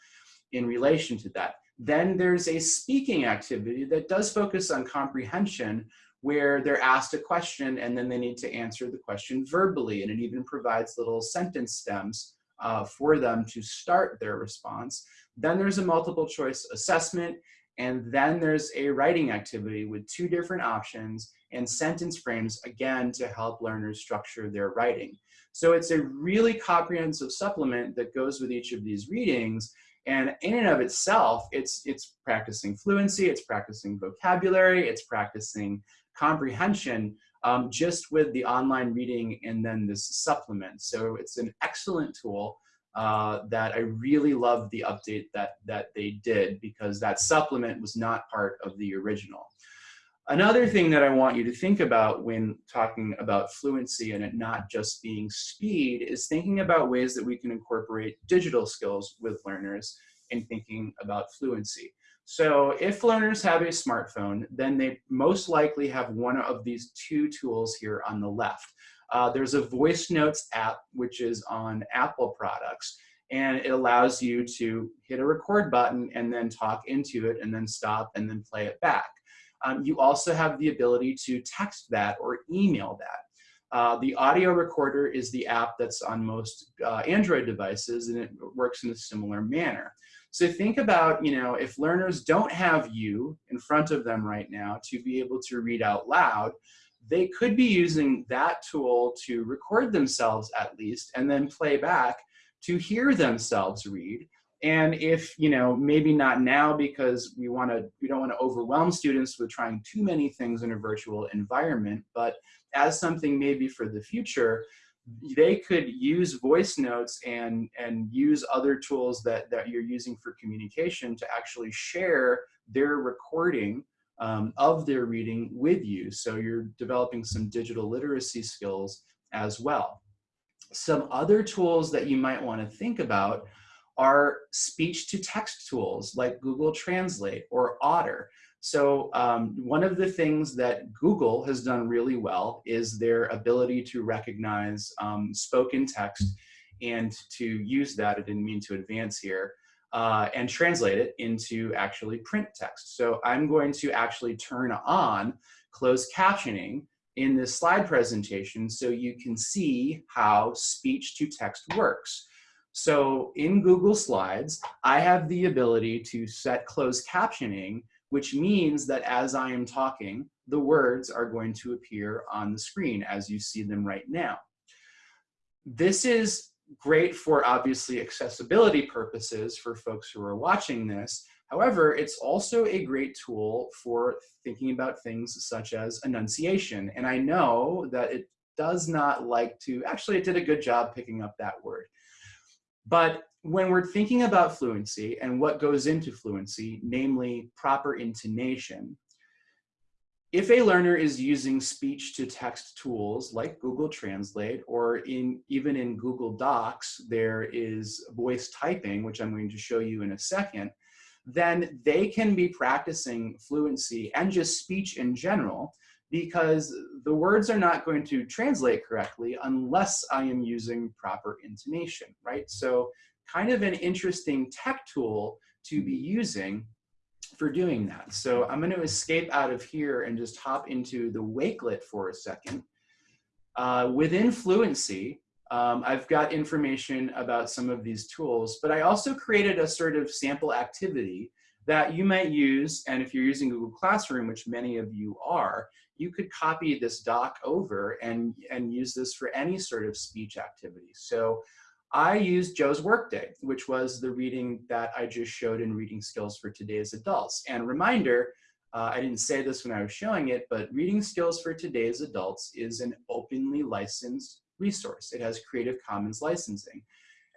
in relation to that. Then there's a speaking activity that does focus on comprehension, where they're asked a question and then they need to answer the question verbally. And it even provides little sentence stems uh, for them to start their response. Then there's a multiple choice assessment. And then there's a writing activity with two different options and sentence frames, again, to help learners structure their writing. So it's a really comprehensive supplement that goes with each of these readings and in and of itself, it's, it's practicing fluency, it's practicing vocabulary, it's practicing comprehension um, just with the online reading and then this supplement. So it's an excellent tool uh, that I really love the update that, that they did because that supplement was not part of the original. Another thing that I want you to think about when talking about fluency and it not just being speed is thinking about ways that we can incorporate digital skills with learners in thinking about fluency. So if learners have a smartphone, then they most likely have one of these two tools here on the left. Uh, there's a voice notes app, which is on Apple products, and it allows you to hit a record button and then talk into it and then stop and then play it back. Um, you also have the ability to text that or email that. Uh, the audio recorder is the app that's on most uh, Android devices and it works in a similar manner. So think about, you know, if learners don't have you in front of them right now to be able to read out loud, they could be using that tool to record themselves at least and then play back to hear themselves read. And if, you know, maybe not now because we want to, we don't want to overwhelm students with trying too many things in a virtual environment, but as something maybe for the future, they could use voice notes and and use other tools that that you're using for communication to actually share their recording um, of their reading with you so you're developing some digital literacy skills as well some other tools that you might want to think about are speech to text tools like Google Translate or Otter. So um, one of the things that Google has done really well is their ability to recognize um, spoken text and to use that, I didn't mean to advance here, uh, and translate it into actually print text. So I'm going to actually turn on closed captioning in this slide presentation so you can see how speech to text works. So in Google Slides, I have the ability to set closed captioning which means that as I am talking, the words are going to appear on the screen as you see them right now. This is great for obviously accessibility purposes for folks who are watching this. However, it's also a great tool for thinking about things such as enunciation. And I know that it does not like to, actually it did a good job picking up that word. But when we're thinking about fluency and what goes into fluency, namely proper intonation, if a learner is using speech to text tools like Google Translate or in even in Google Docs, there is voice typing, which I'm going to show you in a second, then they can be practicing fluency and just speech in general because the words are not going to translate correctly unless I am using proper intonation, right? So kind of an interesting tech tool to be using for doing that. So I'm going to escape out of here and just hop into the Wakelet for a second. Uh, within Fluency, um, I've got information about some of these tools, but I also created a sort of sample activity that you might use, and if you're using Google Classroom, which many of you are, you could copy this doc over and, and use this for any sort of speech activity. So I used Joe's Workday, which was the reading that I just showed in reading skills for today's adults. And reminder, uh, I didn't say this when I was showing it, but Reading Skills for Today's Adults is an openly licensed resource. It has Creative Commons licensing.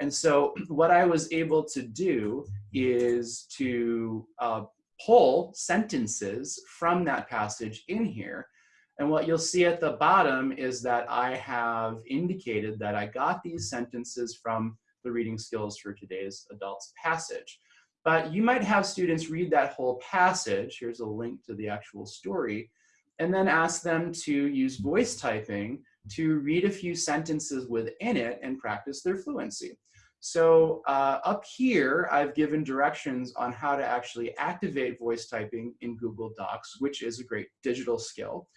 And so what I was able to do is to uh, pull sentences from that passage in here. And what you'll see at the bottom is that I have indicated that I got these sentences from the Reading Skills for Today's Adults passage. But you might have students read that whole passage, here's a link to the actual story, and then ask them to use voice typing to read a few sentences within it and practice their fluency. So uh, up here, I've given directions on how to actually activate voice typing in Google Docs, which is a great digital skill.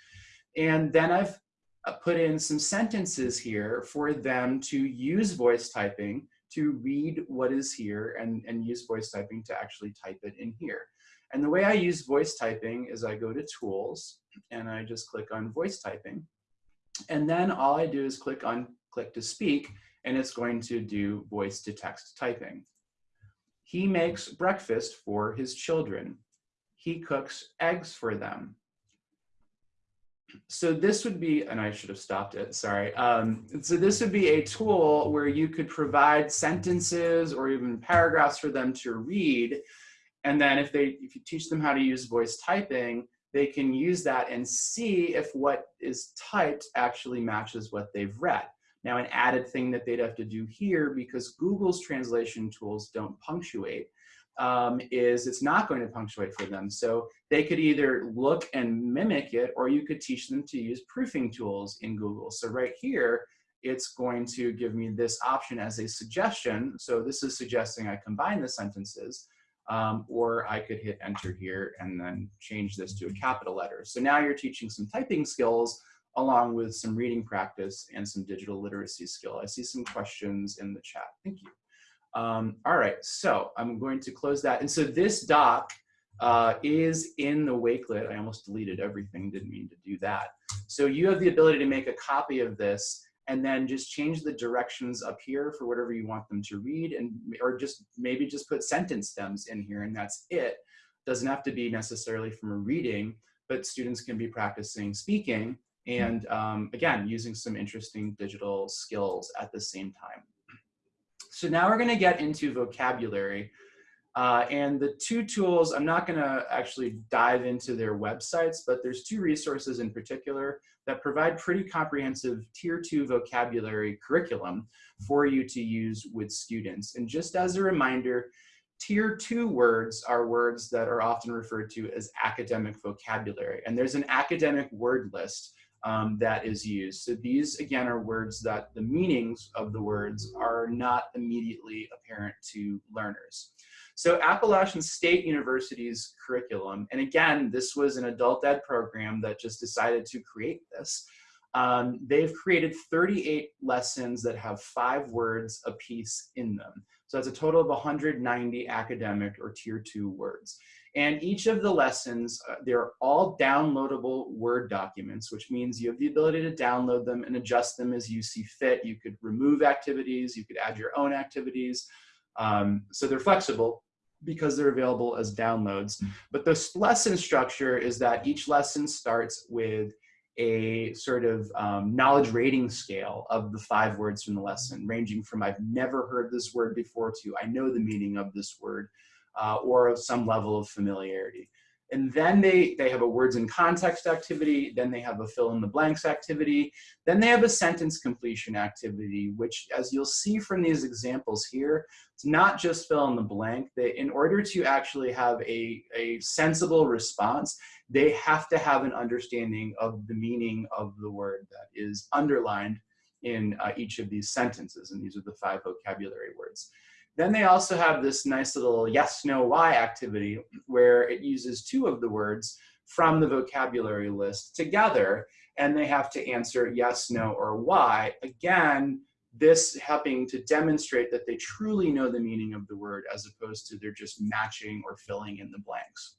And then I've uh, put in some sentences here for them to use voice typing to read what is here and, and use voice typing to actually type it in here. And the way I use voice typing is I go to tools and I just click on voice typing. And then all I do is click on click to speak and it's going to do voice to text typing. He makes breakfast for his children. He cooks eggs for them so this would be, and I should have stopped it, sorry. Um, so this would be a tool where you could provide sentences or even paragraphs for them to read. And then if they, if you teach them how to use voice typing, they can use that and see if what is typed actually matches what they've read. Now, an added thing that they'd have to do here, because Google's translation tools don't punctuate, um, is it's not going to punctuate for them. So they could either look and mimic it, or you could teach them to use proofing tools in Google. So right here, it's going to give me this option as a suggestion. So this is suggesting I combine the sentences, um, or I could hit enter here and then change this to a capital letter. So now you're teaching some typing skills along with some reading practice and some digital literacy skill. I see some questions in the chat. Thank you. Um, all right, so I'm going to close that. And so this doc uh, is in the Wakelet. I almost deleted everything, didn't mean to do that. So you have the ability to make a copy of this and then just change the directions up here for whatever you want them to read and or just maybe just put sentence stems in here and that's it. Doesn't have to be necessarily from a reading, but students can be practicing speaking and um, again, using some interesting digital skills at the same time. So now we're gonna get into vocabulary. Uh, and the two tools, I'm not gonna actually dive into their websites, but there's two resources in particular that provide pretty comprehensive tier two vocabulary curriculum for you to use with students. And just as a reminder, tier two words are words that are often referred to as academic vocabulary. And there's an academic word list um, that is used. So these, again, are words that the meanings of the words are not immediately apparent to learners. So Appalachian State University's curriculum, and again, this was an adult ed program that just decided to create this. Um, they've created 38 lessons that have five words a piece in them. So that's a total of 190 academic or tier two words. And each of the lessons, uh, they're all downloadable Word documents, which means you have the ability to download them and adjust them as you see fit. You could remove activities, you could add your own activities. Um, so they're flexible because they're available as downloads. But the lesson structure is that each lesson starts with a sort of um, knowledge rating scale of the five words from the lesson, ranging from I've never heard this word before to I know the meaning of this word uh, or of some level of familiarity. And then they, they have a words in context activity, then they have a fill in the blanks activity, then they have a sentence completion activity, which as you'll see from these examples here, it's not just fill in the blank. that in order to actually have a, a sensible response, they have to have an understanding of the meaning of the word that is underlined in uh, each of these sentences. And these are the five vocabulary words. Then they also have this nice little yes, no, why activity where it uses two of the words from the vocabulary list together and they have to answer yes, no, or why. Again, this helping to demonstrate that they truly know the meaning of the word as opposed to they're just matching or filling in the blanks.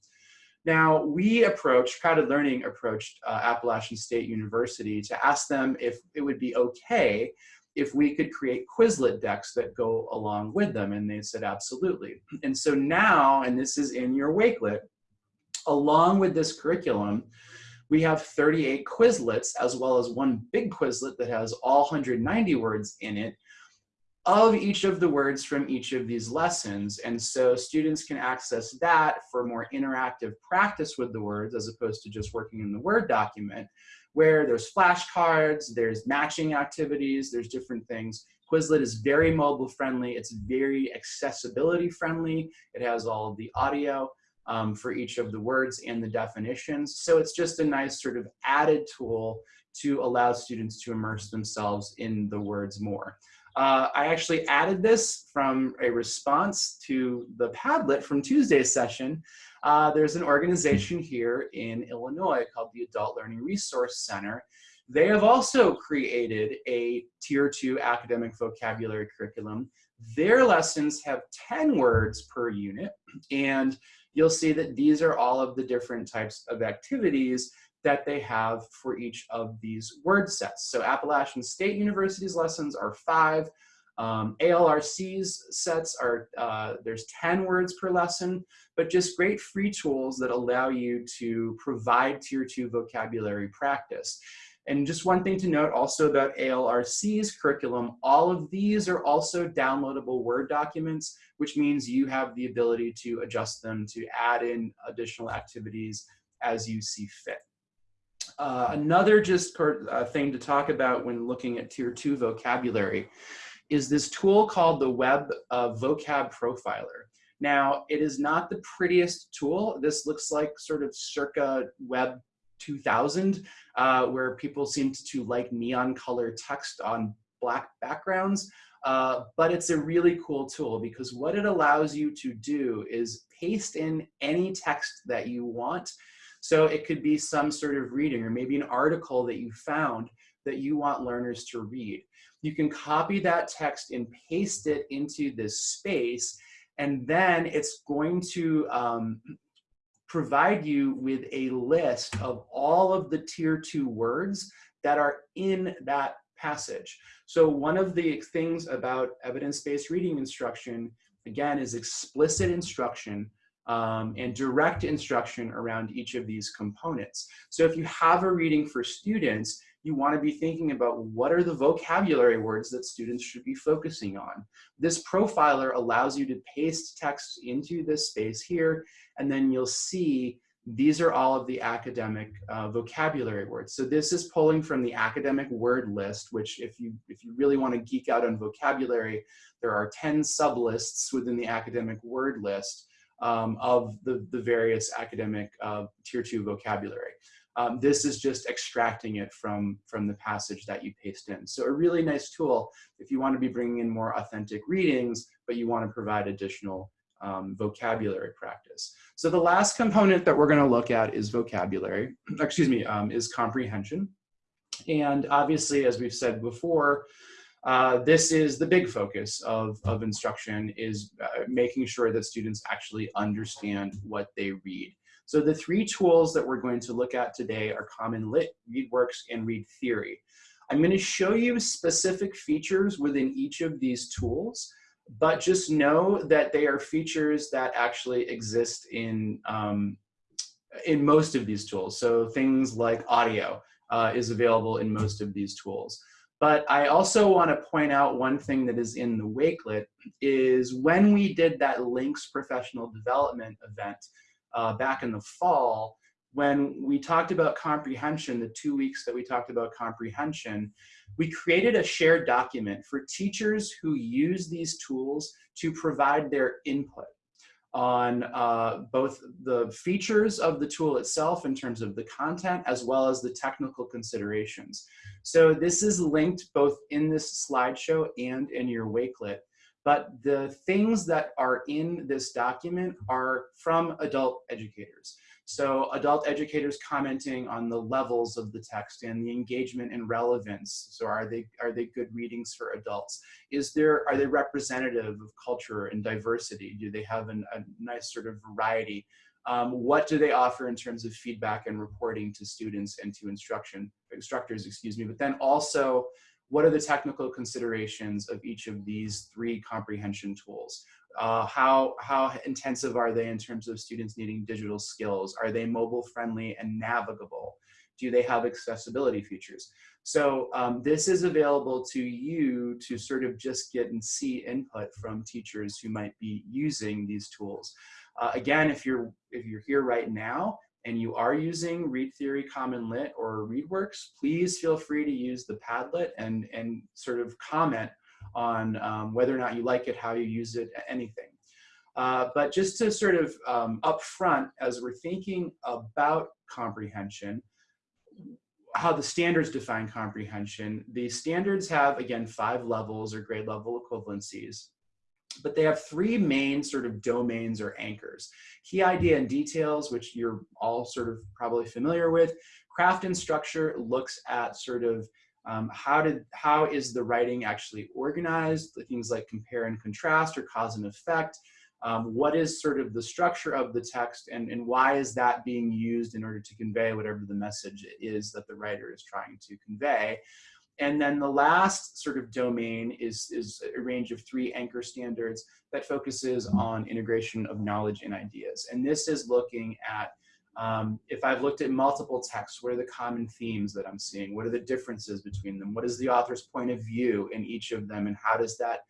Now, we approached, CrowdEd Learning approached uh, Appalachian State University to ask them if it would be okay if we could create Quizlet decks that go along with them. And they said, absolutely. And so now, and this is in your Wakelet, Along with this curriculum, we have 38 Quizlets as well as one big Quizlet that has all 190 words in it of each of the words from each of these lessons. And so students can access that for more interactive practice with the words as opposed to just working in the Word document where there's flashcards, there's matching activities, there's different things. Quizlet is very mobile friendly. It's very accessibility friendly. It has all of the audio um, for each of the words and the definitions. So it's just a nice sort of added tool to allow students to immerse themselves in the words more. Uh, I actually added this from a response to the Padlet from Tuesday's session. Uh, there's an organization here in Illinois called the Adult Learning Resource Center. They have also created a tier two academic vocabulary curriculum. Their lessons have 10 words per unit, and you'll see that these are all of the different types of activities that they have for each of these word sets. So Appalachian State University's lessons are five. Um, ALRC's sets are, uh, there's 10 words per lesson, but just great free tools that allow you to provide tier two vocabulary practice. And just one thing to note also about ALRC's curriculum, all of these are also downloadable Word documents, which means you have the ability to adjust them to add in additional activities as you see fit. Uh, another just uh, thing to talk about when looking at tier two vocabulary is this tool called the Web uh, Vocab Profiler. Now, it is not the prettiest tool. This looks like sort of circa Web 2000, uh, where people seemed to like neon color text on black backgrounds. Uh, but it's a really cool tool because what it allows you to do is paste in any text that you want so it could be some sort of reading or maybe an article that you found that you want learners to read. You can copy that text and paste it into this space and then it's going to um, provide you with a list of all of the tier two words that are in that passage. So one of the things about evidence-based reading instruction, again, is explicit instruction um, and direct instruction around each of these components. So if you have a reading for students, you want to be thinking about what are the vocabulary words that students should be focusing on. This profiler allows you to paste text into this space here, and then you'll see these are all of the academic uh, vocabulary words. So this is pulling from the academic word list, which if you, if you really want to geek out on vocabulary, there are 10 sublists within the academic word list um, of the, the various academic uh, tier two vocabulary. Um, this is just extracting it from, from the passage that you paste in. So a really nice tool if you want to be bringing in more authentic readings, but you want to provide additional um, vocabulary practice. So the last component that we're going to look at is vocabulary, excuse me, um, is comprehension. And obviously, as we've said before, uh, this is the big focus of, of instruction is uh, making sure that students actually understand what they read. So the three tools that we're going to look at today are CommonLit, ReadWorks, and Read Theory. I'm going to show you specific features within each of these tools, but just know that they are features that actually exist in, um, in most of these tools. So things like audio uh, is available in most of these tools. But I also want to point out one thing that is in the Wakelet is when we did that LINCS professional development event uh, back in the fall, when we talked about comprehension, the two weeks that we talked about comprehension, we created a shared document for teachers who use these tools to provide their input on uh, both the features of the tool itself in terms of the content as well as the technical considerations. So this is linked both in this slideshow and in your Wakelet. But the things that are in this document are from adult educators. So adult educators commenting on the levels of the text and the engagement and relevance. So are they are they good readings for adults? Is there are they representative of culture and diversity? Do they have an, a nice sort of variety? Um, what do they offer in terms of feedback and reporting to students and to instruction instructors, excuse me, but then also what are the technical considerations of each of these three comprehension tools? uh, how, how intensive are they in terms of students needing digital skills? Are they mobile friendly and navigable? Do they have accessibility features? So um, this is available to you to sort of just get and see input from teachers who might be using these tools. Uh, again, if you're, if you're here right now and you are using Read Theory CommonLit or ReadWorks, please feel free to use the Padlet and, and sort of comment on um, whether or not you like it, how you use it, anything. Uh, but just to sort of um, upfront, as we're thinking about comprehension, how the standards define comprehension. The standards have, again, five levels or grade level equivalencies, but they have three main sort of domains or anchors. Key idea and details, which you're all sort of probably familiar with. Craft and structure looks at sort of um, how did how is the writing actually organized? Things like compare and contrast or cause and effect um, what is sort of the structure of the text and, and why is that being used in order to convey whatever the message is that the writer is trying to convey. And then the last sort of domain is, is a range of three anchor standards that focuses on integration of knowledge and ideas. And this is looking at, um, if I've looked at multiple texts, what are the common themes that I'm seeing? What are the differences between them? What is the author's point of view in each of them? And how does that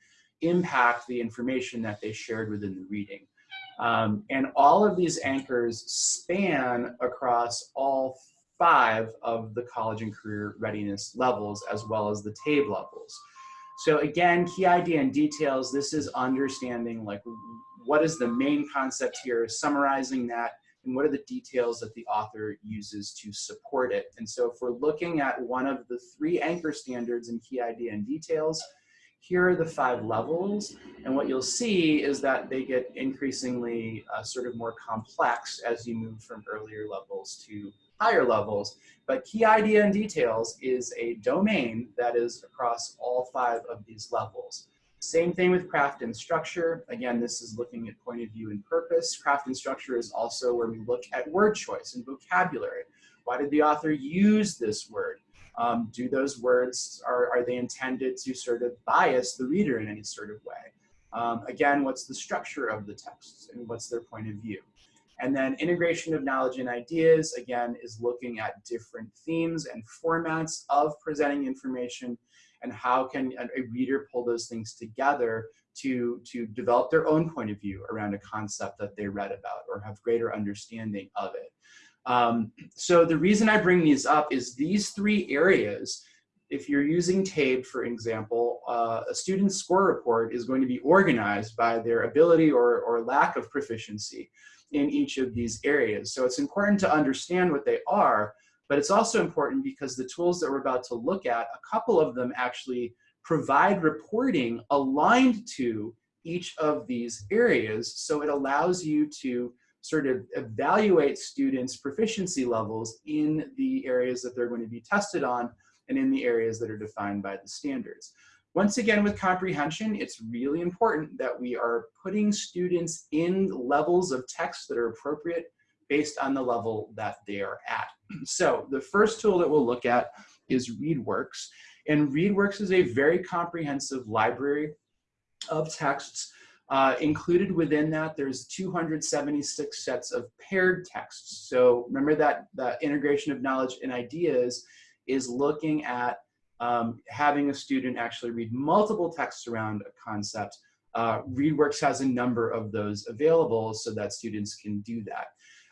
impact the information that they shared within the reading. Um, and all of these anchors span across all five of the college and career readiness levels as well as the TABE levels. So again, key idea and details, this is understanding like what is the main concept here, summarizing that, and what are the details that the author uses to support it. And so if we're looking at one of the three anchor standards in key idea and details, here are the five levels. And what you'll see is that they get increasingly uh, sort of more complex as you move from earlier levels to higher levels. But key idea and details is a domain that is across all five of these levels. Same thing with craft and structure. Again, this is looking at point of view and purpose. Craft and structure is also where we look at word choice and vocabulary. Why did the author use this word? Um, do those words, are, are they intended to sort of bias the reader in any sort of way? Um, again, what's the structure of the text and what's their point of view? And then integration of knowledge and ideas, again, is looking at different themes and formats of presenting information and how can a reader pull those things together to, to develop their own point of view around a concept that they read about or have greater understanding of it. Um, so the reason I bring these up is these three areas, if you're using TABE, for example, uh, a student's score report is going to be organized by their ability or, or lack of proficiency in each of these areas. So it's important to understand what they are, but it's also important because the tools that we're about to look at, a couple of them actually provide reporting aligned to each of these areas. So it allows you to sort of evaluate students' proficiency levels in the areas that they're going to be tested on and in the areas that are defined by the standards. Once again, with comprehension, it's really important that we are putting students in levels of text that are appropriate based on the level that they are at. So the first tool that we'll look at is ReadWorks. And ReadWorks is a very comprehensive library of texts uh, included within that, there's 276 sets of paired texts. So remember that the integration of knowledge and ideas is looking at um, having a student actually read multiple texts around a concept. Uh, ReadWorks has a number of those available so that students can do that.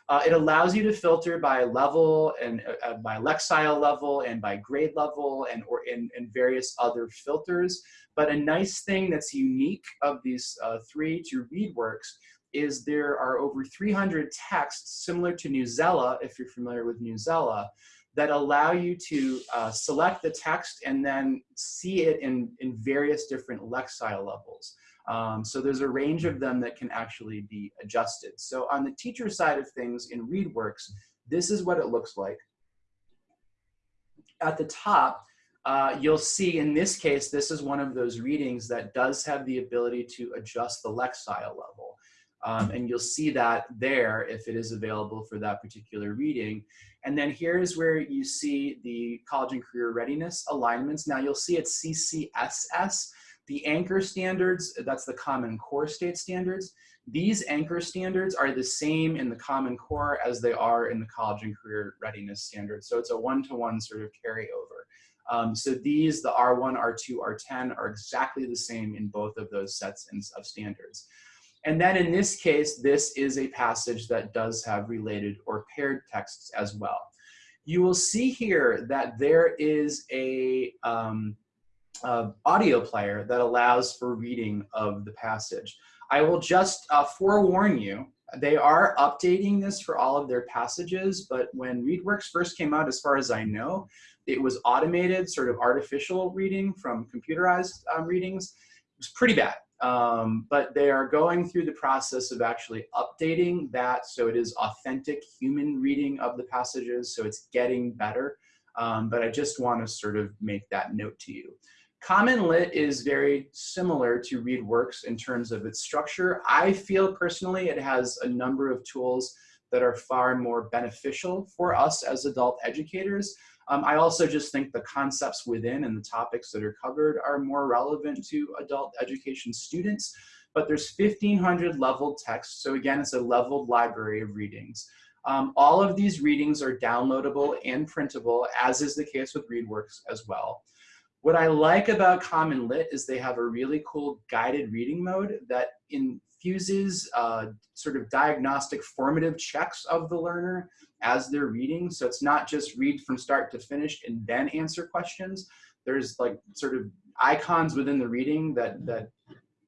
Uh, it allows you to filter by level and uh, uh by Lexile level and by grade level and or in, various other filters. But a nice thing that's unique of these uh, three to ReadWorks is there are over 300 texts similar to Newsela, if you're familiar with Newsela, that allow you to uh, select the text and then see it in, in various different Lexile levels. Um, so there's a range of them that can actually be adjusted. So on the teacher side of things in ReadWorks, this is what it looks like. At the top, uh, you'll see in this case, this is one of those readings that does have the ability to adjust the Lexile level. Um, and you'll see that there if it is available for that particular reading. And then here's where you see the college and career readiness alignments. Now you'll see it's CCSS, The anchor standards, that's the Common Core state standards. These anchor standards are the same in the Common Core as they are in the college and career readiness standards. So it's a one-to-one -one sort of carryover. Um, so these, the R1, R2, R10 are exactly the same in both of those sets of standards. And then in this case, this is a passage that does have related or paired texts as well. You will see here that there is a, um, a audio player that allows for reading of the passage. I will just uh, forewarn you, they are updating this for all of their passages, but when ReadWorks first came out, as far as I know, it was automated, sort of artificial reading from computerized um, readings. It was pretty bad. Um, but they are going through the process of actually updating that so it is authentic human reading of the passages, so it's getting better. Um, but I just want to sort of make that note to you. CommonLit is very similar to ReadWorks in terms of its structure. I feel personally it has a number of tools that are far more beneficial for us as adult educators. Um, I also just think the concepts within and the topics that are covered are more relevant to adult education students, but there's 1,500 leveled texts. So again, it's a leveled library of readings. Um, all of these readings are downloadable and printable, as is the case with ReadWorks as well. What I like about CommonLit is they have a really cool guided reading mode that infuses uh, sort of diagnostic formative checks of the learner as they're reading. So it's not just read from start to finish and then answer questions. There's like sort of icons within the reading that, that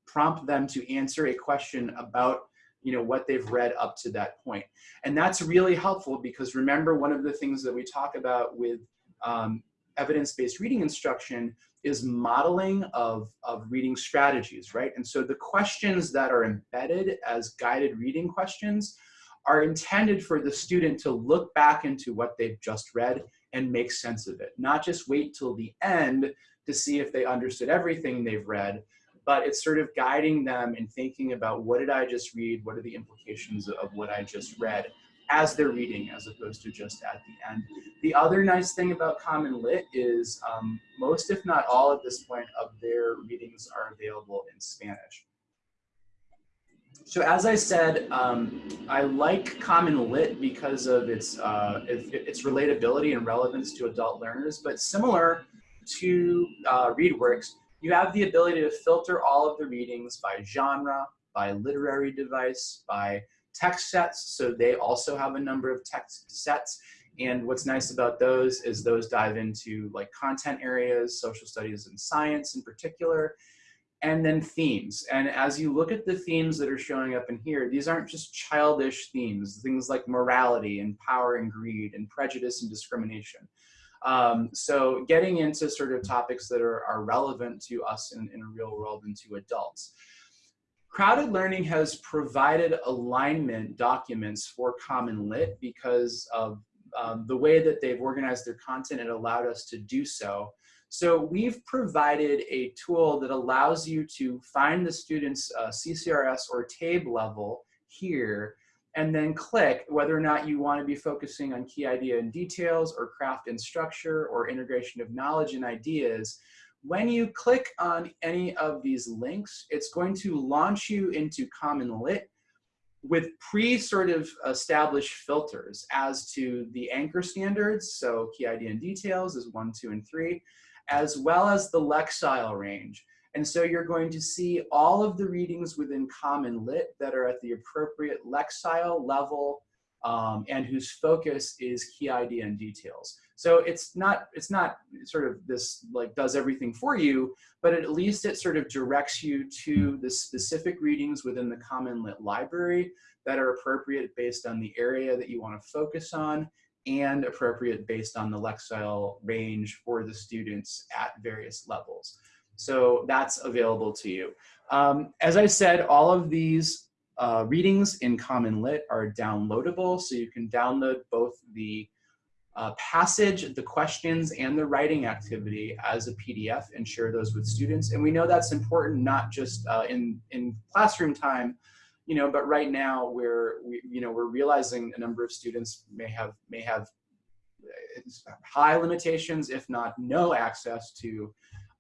prompt them to answer a question about you know what they've read up to that point and that's really helpful because remember one of the things that we talk about with um, evidence-based reading instruction is modeling of, of reading strategies, right? And so the questions that are embedded as guided reading questions are intended for the student to look back into what they've just read and make sense of it, not just wait till the end to see if they understood everything they've read, but it's sort of guiding them in thinking about what did I just read, what are the implications of what I just read, as they're reading as opposed to just at the end. The other nice thing about CommonLit is um, most, if not all at this point of their readings are available in Spanish. So as I said, um, I like CommonLit because of its, uh, its relatability and relevance to adult learners, but similar to uh, ReadWorks, you have the ability to filter all of the readings by genre, by literary device, by text sets. So they also have a number of text sets. And what's nice about those is those dive into like content areas, social studies and science in particular, and then themes. And as you look at the themes that are showing up in here, these aren't just childish themes, things like morality and power and greed and prejudice and discrimination. Um, so getting into sort of topics that are, are relevant to us in, in a real world and to adults. CrowdEd Learning has provided alignment documents for CommonLit because of um, the way that they've organized their content it allowed us to do so. So we've provided a tool that allows you to find the student's uh, CCRS or TABE level here and then click whether or not you want to be focusing on key idea and details or craft and structure or integration of knowledge and ideas when you click on any of these links, it's going to launch you into CommonLit with pre sort of established filters as to the anchor standards, so key idea and details is one, two, and three, as well as the Lexile range. And so you're going to see all of the readings within CommonLit that are at the appropriate Lexile level um, and whose focus is key idea and details. So it's not, it's not sort of this like does everything for you, but at least it sort of directs you to the specific readings within the CommonLit library that are appropriate based on the area that you want to focus on and appropriate based on the Lexile range for the students at various levels. So that's available to you. Um, as I said, all of these uh, readings in CommonLit are downloadable, so you can download both the uh, passage, the questions, and the writing activity as a PDF and share those with students. And we know that's important not just uh, in, in classroom time, you know, but right now we're, we, you know, we're realizing a number of students may have, may have uh, high limitations, if not no access to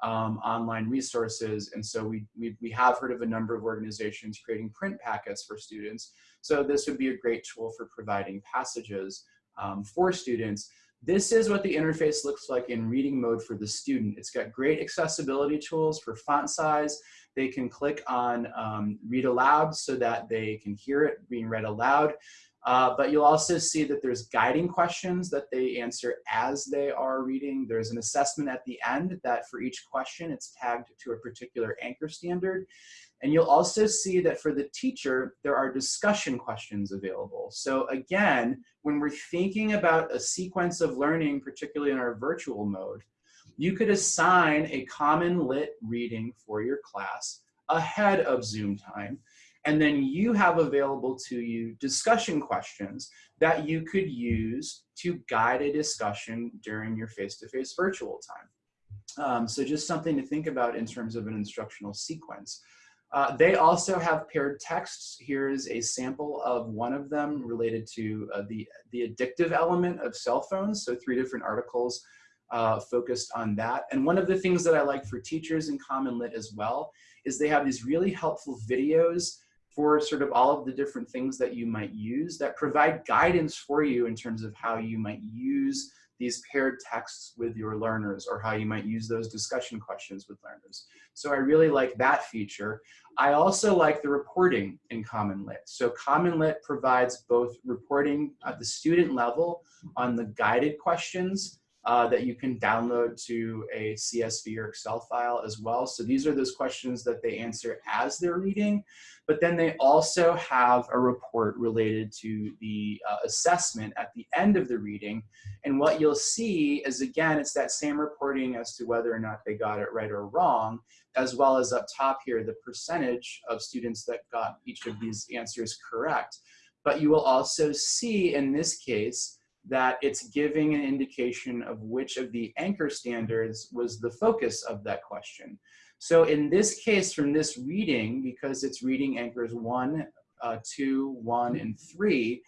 um, online resources. And so we, we, we have heard of a number of organizations creating print packets for students. So this would be a great tool for providing passages um, for students. This is what the interface looks like in reading mode for the student. It's got great accessibility tools for font size. They can click on um, read aloud so that they can hear it being read aloud. Uh, but you'll also see that there's guiding questions that they answer as they are reading. There's an assessment at the end that for each question, it's tagged to a particular anchor standard. And you'll also see that for the teacher, there are discussion questions available. So again, when we're thinking about a sequence of learning, particularly in our virtual mode, you could assign a CommonLit reading for your class ahead of Zoom time. And then you have available to you discussion questions that you could use to guide a discussion during your face-to-face -face virtual time. Um, so just something to think about in terms of an instructional sequence. Uh, they also have paired texts. Here's a sample of one of them related to uh, the, the addictive element of cell phones. So three different articles uh, focused on that. And one of the things that I like for teachers in CommonLit as well is they have these really helpful videos for sort of all of the different things that you might use that provide guidance for you in terms of how you might use these paired texts with your learners or how you might use those discussion questions with learners. So I really like that feature. I also like the reporting in CommonLit. So CommonLit provides both reporting at the student level on the guided questions uh, that you can download to a CSV or Excel file as well. So these are those questions that they answer as they're reading, but then they also have a report related to the uh, assessment at the end of the reading. And what you'll see is, again, it's that same reporting as to whether or not they got it right or wrong, as well as up top here, the percentage of students that got each of these answers correct. But you will also see in this case, that it's giving an indication of which of the anchor standards was the focus of that question. So in this case, from this reading, because it's reading anchors one, uh, two, one, and three,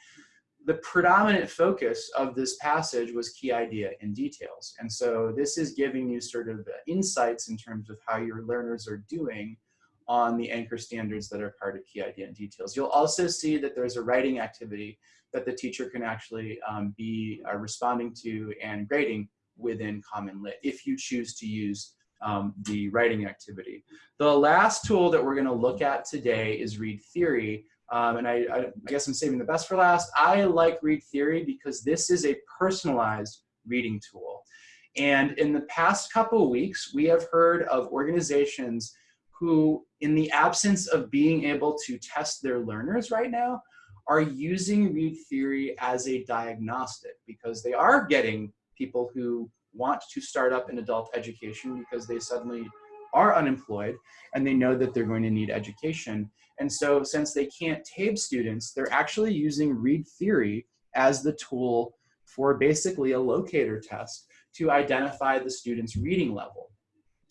the predominant focus of this passage was key idea and details. And so this is giving you sort of insights in terms of how your learners are doing on the anchor standards that are part of key idea and details. You'll also see that there's a writing activity that the teacher can actually um, be uh, responding to and grading within CommonLit if you choose to use um, the writing activity. The last tool that we're gonna look at today is Read Theory. Um, and I, I, I guess I'm saving the best for last. I like Read Theory because this is a personalized reading tool. And in the past couple weeks, we have heard of organizations who, in the absence of being able to test their learners right now, are using read theory as a diagnostic because they are getting people who want to start up in adult education because they suddenly are unemployed and they know that they're going to need education. And so since they can't TABE students, they're actually using read theory as the tool for basically a locator test to identify the student's reading level.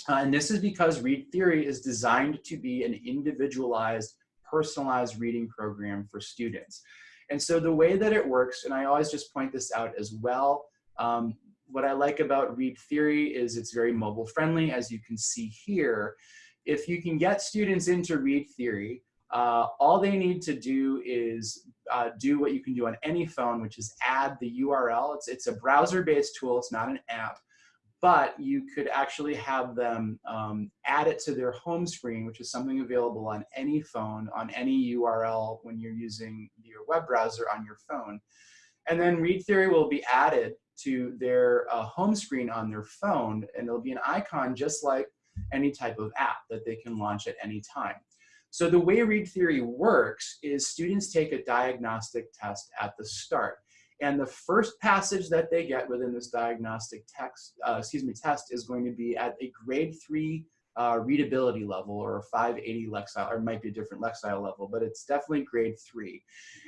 Uh, and this is because read theory is designed to be an individualized, personalized reading program for students. And so the way that it works, and I always just point this out as well, um, what I like about read theory is it's very mobile friendly, as you can see here. If you can get students into read theory, uh, all they need to do is uh, do what you can do on any phone, which is add the URL. It's, it's a browser-based tool, it's not an app but you could actually have them um, add it to their home screen, which is something available on any phone, on any URL when you're using your web browser on your phone. And then Read Theory will be added to their uh, home screen on their phone, and it'll be an icon just like any type of app that they can launch at any time. So the way Read Theory works is students take a diagnostic test at the start. And the first passage that they get within this diagnostic text, uh, excuse me, test is going to be at a grade three uh, readability level or a 580 Lexile, or it might be a different Lexile level, but it's definitely grade three.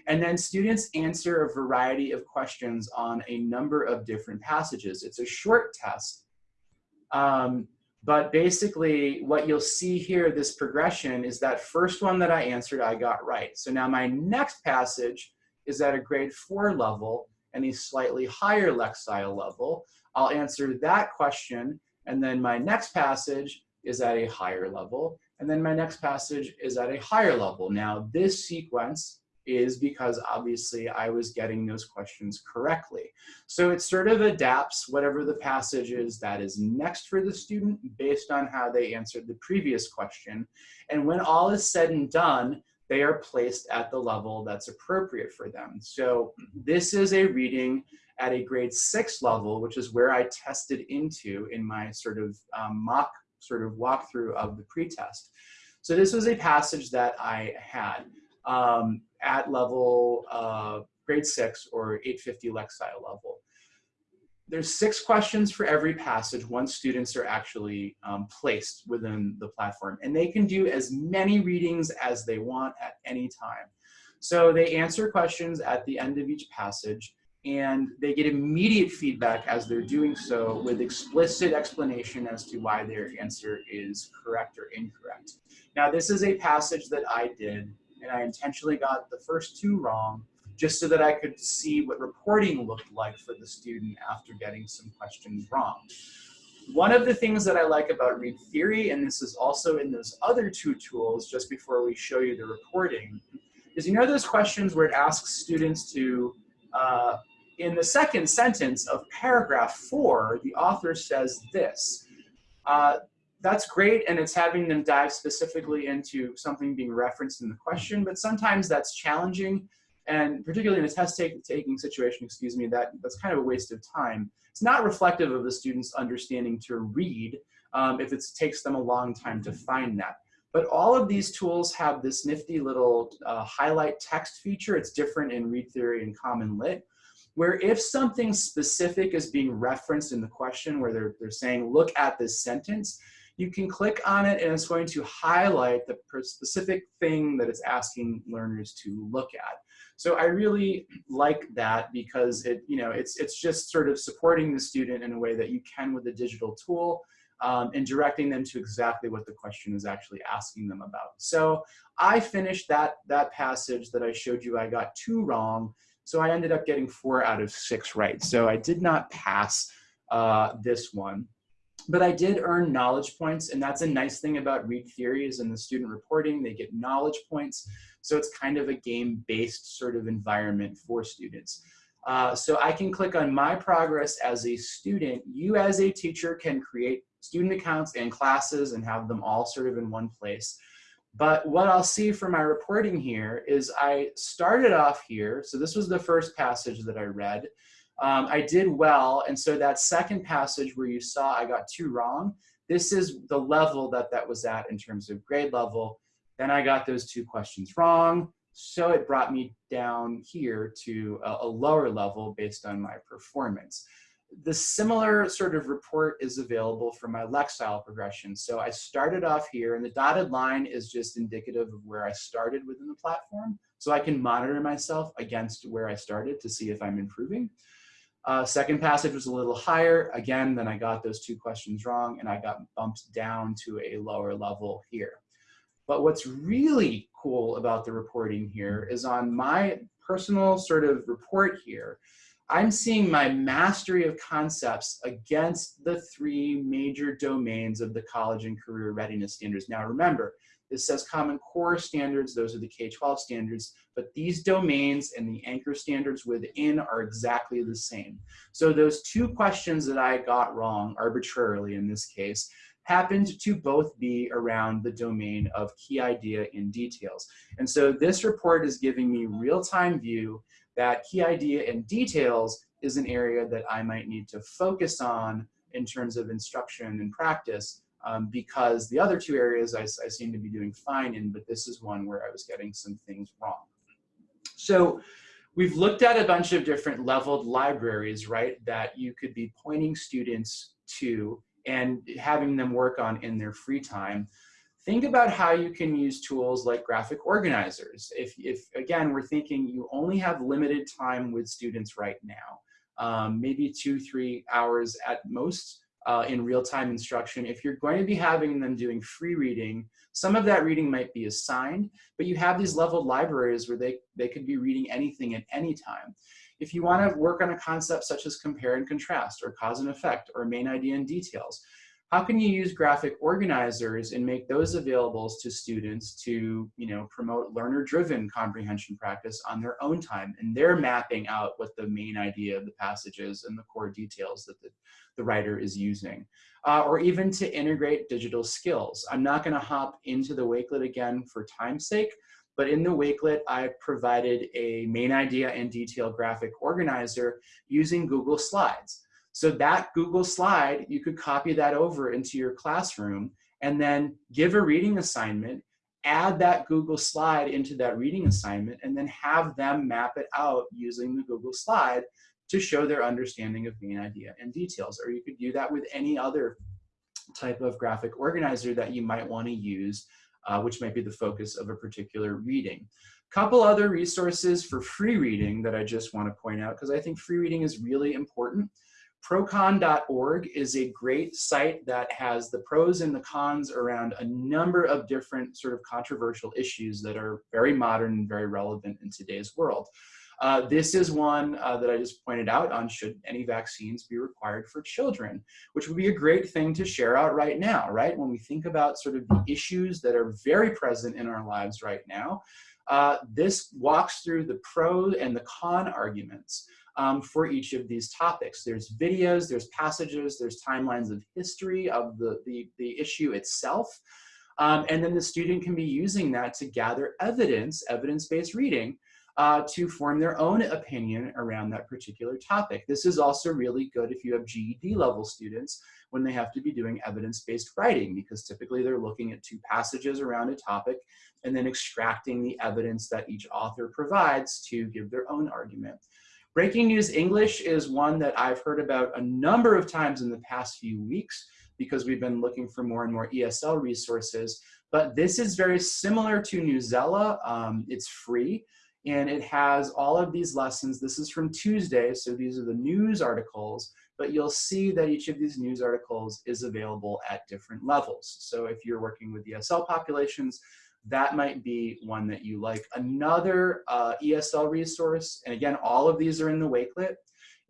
And then students answer a variety of questions on a number of different passages. It's a short test, um, but basically what you'll see here, this progression, is that first one that I answered, I got right. So now my next passage is at a grade four level and a slightly higher Lexile level. I'll answer that question And then my next passage is at a higher level. And then my next passage is at a higher level. Now this sequence is because obviously I was getting those questions correctly. So it sort of adapts whatever the passage is that is next for the student based on how they answered the previous question. And when all is said and done, they are placed at the level that's appropriate for them. So this is a reading at a grade six level, which is where I tested into in my sort of um, mock sort of walkthrough of the pretest. So this was a passage that I had um, at level uh, grade six or 850 Lexile level. There's six questions for every passage once students are actually um, placed within the platform. And they can do as many readings as they want at any time. So they answer questions at the end of each passage and they get immediate feedback as they're doing so with explicit explanation as to why their answer is correct or incorrect. Now this is a passage that I did and I intentionally got the first two wrong just so that I could see what reporting looked like for the student after getting some questions wrong. One of the things that I like about Read Theory, and this is also in those other two tools just before we show you the reporting, is you know those questions where it asks students to uh, in the second sentence of paragraph four, the author says this. Uh, that's great, and it's having them dive specifically into something being referenced in the question, but sometimes that's challenging, and particularly in a test take, taking situation, excuse me, that, that's kind of a waste of time. It's not reflective of the student's understanding to read um, if it takes them a long time to find that. But all of these tools have this nifty little uh, highlight text feature. It's different in Read Theory and CommonLit, where if something specific is being referenced in the question where they're, they're saying, look at this sentence, you can click on it and it's going to highlight the specific thing that it's asking learners to look at. So I really like that because it, you know, it's, it's just sort of supporting the student in a way that you can with a digital tool um, and directing them to exactly what the question is actually asking them about. So I finished that, that passage that I showed you I got two wrong so I ended up getting four out of six right. So I did not pass uh, this one. But I did earn knowledge points, and that's a nice thing about read theories and the student reporting. They get knowledge points, so it's kind of a game-based sort of environment for students. Uh, so I can click on my progress as a student. You as a teacher can create student accounts and classes and have them all sort of in one place. But what I'll see for my reporting here is I started off here. So this was the first passage that I read. Um, I did well. And so that second passage where you saw I got two wrong, this is the level that that was at in terms of grade level. Then I got those two questions wrong. So it brought me down here to a, a lower level based on my performance the similar sort of report is available for my Lexile progression. So I started off here and the dotted line is just indicative of where I started within the platform. So I can monitor myself against where I started to see if I'm improving. Uh, second passage was a little higher. Again, then I got those two questions wrong and I got bumped down to a lower level here. But what's really cool about the reporting here is on my personal sort of report here, I'm seeing my mastery of concepts against the three major domains of the college and career readiness standards. Now remember, this says Common Core standards, those are the K-12 standards, but these domains and the anchor standards within are exactly the same. So those two questions that I got wrong, arbitrarily in this case, happened to both be around the domain of key idea in details. And so this report is giving me real-time view that key idea and details is an area that I might need to focus on in terms of instruction and practice um, because the other two areas I, I, seem to be doing fine in, but this is one where I was getting some things wrong. So we've looked at a bunch of different leveled libraries, right, that you could be pointing students to and having them work on in their free time think about how you can use tools like graphic organizers. If, if again, we're thinking you only have limited time with students right now, um, maybe two, three hours at most uh, in real-time instruction. If you're going to be having them doing free reading, some of that reading might be assigned, but you have these leveled libraries where they, they could be reading anything at any time. If you want to work on a concept such as compare and contrast or cause and effect or main idea and details, how can you use graphic organizers and make those available to students to, you know, promote learner-driven comprehension practice on their own time? And they're mapping out what the main idea of the passage is and the core details that the, the writer is using. Uh, or even to integrate digital skills. I'm not gonna hop into the Wakelet again for time's sake, but in the Wakelet, I provided a main idea and detail graphic organizer using Google Slides. So that Google slide, you could copy that over into your classroom and then give a reading assignment, add that Google slide into that reading assignment, and then have them map it out using the Google slide to show their understanding of main idea and details. Or you could do that with any other type of graphic organizer that you might want to use, uh, which might be the focus of a particular reading. A couple other resources for free reading that I just want to point out because I think free reading is really important. Procon.org is a great site that has the pros and the cons around a number of different sort of controversial issues that are very modern and very relevant in today's world. Uh, this is one uh, that I just pointed out on should any vaccines be required for children, which would be a great thing to share out right now, right? When we think about sort of the issues that are very present in our lives right now, uh, this walks through the pro and the con arguments um, for each of these topics. There's videos, there's passages, there's timelines of history of the, the, the issue itself. Um, and then the student can be using that to gather evidence, evidence-based reading, uh, to form their own opinion around that particular topic. This is also really good if you have GED level students when they have to be doing evidence-based writing because typically they're looking at two passages around a topic and then extracting the evidence that each author provides to give their own argument. Breaking News English is one that I've heard about a number of times in the past few weeks because we've been looking for more and more ESL resources. But this is very similar to Newsela. Um, it's free and it has all of these lessons. This is from Tuesday, so these are the news articles, but you'll see that each of these news articles is available at different levels. So if you're working with ESL populations, that might be one that you like. Another uh, ESL resource, and again, all of these are in the Wakelet,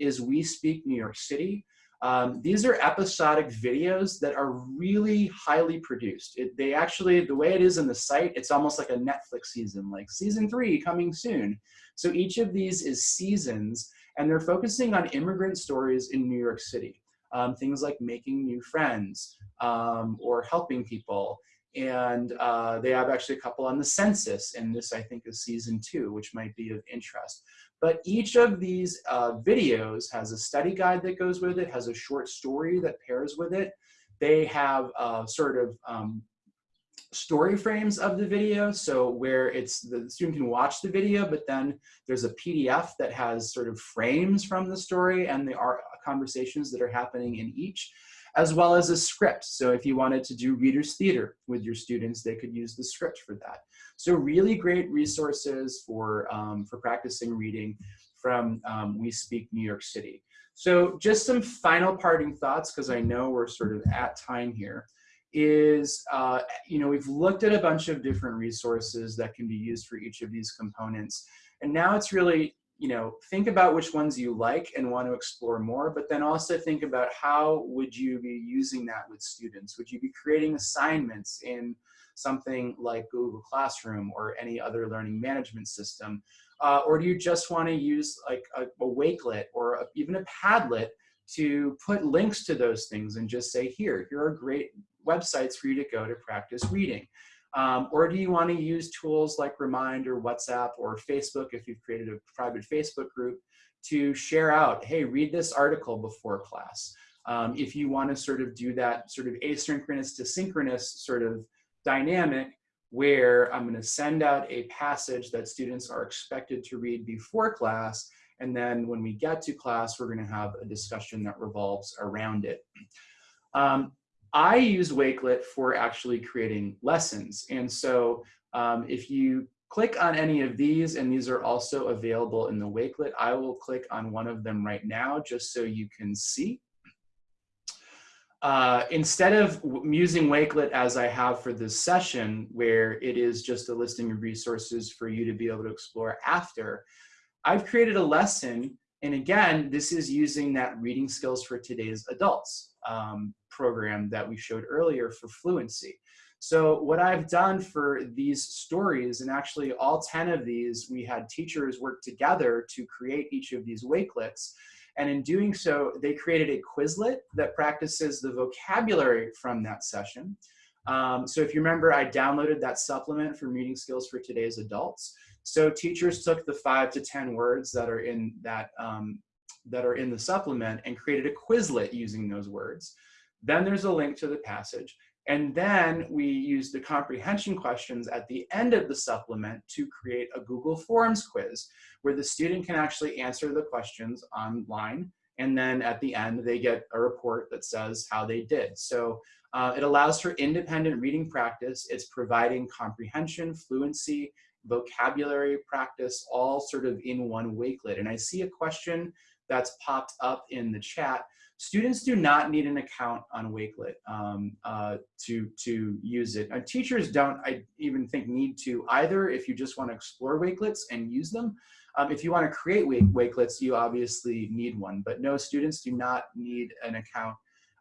is We Speak New York City. Um, these are episodic videos that are really highly produced. It, they actually, the way it is in the site, it's almost like a Netflix season, like season three coming soon. So each of these is seasons, and they're focusing on immigrant stories in New York City. Um, things like making new friends um, or helping people and uh, they have actually a couple on the census, and this I think is season two, which might be of interest. But each of these uh, videos has a study guide that goes with it, has a short story that pairs with it. They have uh, sort of um, story frames of the video, so where it's the student can watch the video, but then there's a PDF that has sort of frames from the story and the conversations that are happening in each as well as a script. So if you wanted to do reader's theater with your students, they could use the script for that. So really great resources for, um, for practicing reading from um, We Speak New York City. So just some final parting thoughts, because I know we're sort of at time here, is, uh, you know, we've looked at a bunch of different resources that can be used for each of these components. And now it's really you know, think about which ones you like and want to explore more, but then also think about how would you be using that with students? Would you be creating assignments in something like Google Classroom or any other learning management system? Uh, or do you just want to use like a, a Wakelet or a, even a Padlet to put links to those things and just say, here, here are great websites for you to go to practice reading. Um, or do you want to use tools like Remind or WhatsApp or Facebook if you've created a private Facebook group to share out, hey, read this article before class. Um, if you want to sort of do that sort of asynchronous to synchronous sort of dynamic where I'm going to send out a passage that students are expected to read before class, and then when we get to class, we're going to have a discussion that revolves around it. Um, I use Wakelet for actually creating lessons. And so um, if you click on any of these, and these are also available in the Wakelet, I will click on one of them right now just so you can see. Uh, instead of using Wakelet as I have for this session, where it is just a listing of resources for you to be able to explore after, I've created a lesson And again, this is using that reading skills for today's adults um, program that we showed earlier for fluency. So what I've done for these stories, and actually all 10 of these, we had teachers work together to create each of these Wakelets. And in doing so, they created a Quizlet that practices the vocabulary from that session. Um, so if you remember, I downloaded that supplement for reading skills for today's adults. So teachers took the five to 10 words that are in that, um, that are in the supplement and created a Quizlet using those words. Then there's a link to the passage. And then we use the comprehension questions at the end of the supplement to create a Google Forms quiz where the student can actually answer the questions online. And then at the end, they get a report that says how they did. So uh, it allows for independent reading practice. It's providing comprehension, fluency, vocabulary practice, all sort of in one Wakelet. And I see a question that's popped up in the chat. Students do not need an account on Wakelet um, uh, to, to use it. And teachers don't, I even think, need to either if you just want to explore Wakelets and use them. Um, if you want to create Wakelets, you obviously need one, but no, students do not need an account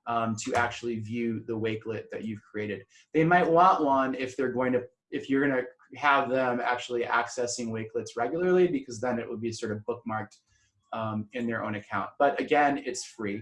um, to actually view the Wakelet that you've created. They might want one if they're going to, if you're going to have them actually accessing Wakelets regularly, because then it would be sort of bookmarked um, in their own account. But again, it's free.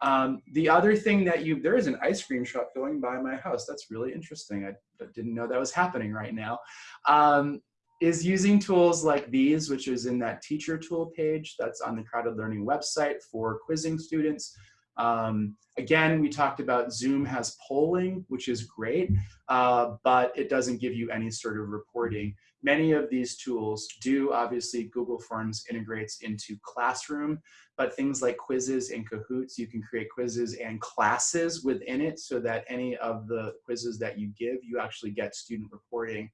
Um, the other thing that you, there is an ice cream shop going by my house. That's really interesting. I, I didn't know that was happening right now. Um, is using tools like these, which is in that teacher tool page that's on the CrowdEd Learning website for quizzing students. Um, again, we talked about Zoom has polling, which is great, uh, but it doesn't give you any sort of reporting. Many of these tools do, obviously, Google Forms integrates into Classroom, but things like Quizizz and Kahoots, you can create quizzes and classes within it so that any of the quizzes that you give, you actually get student reporting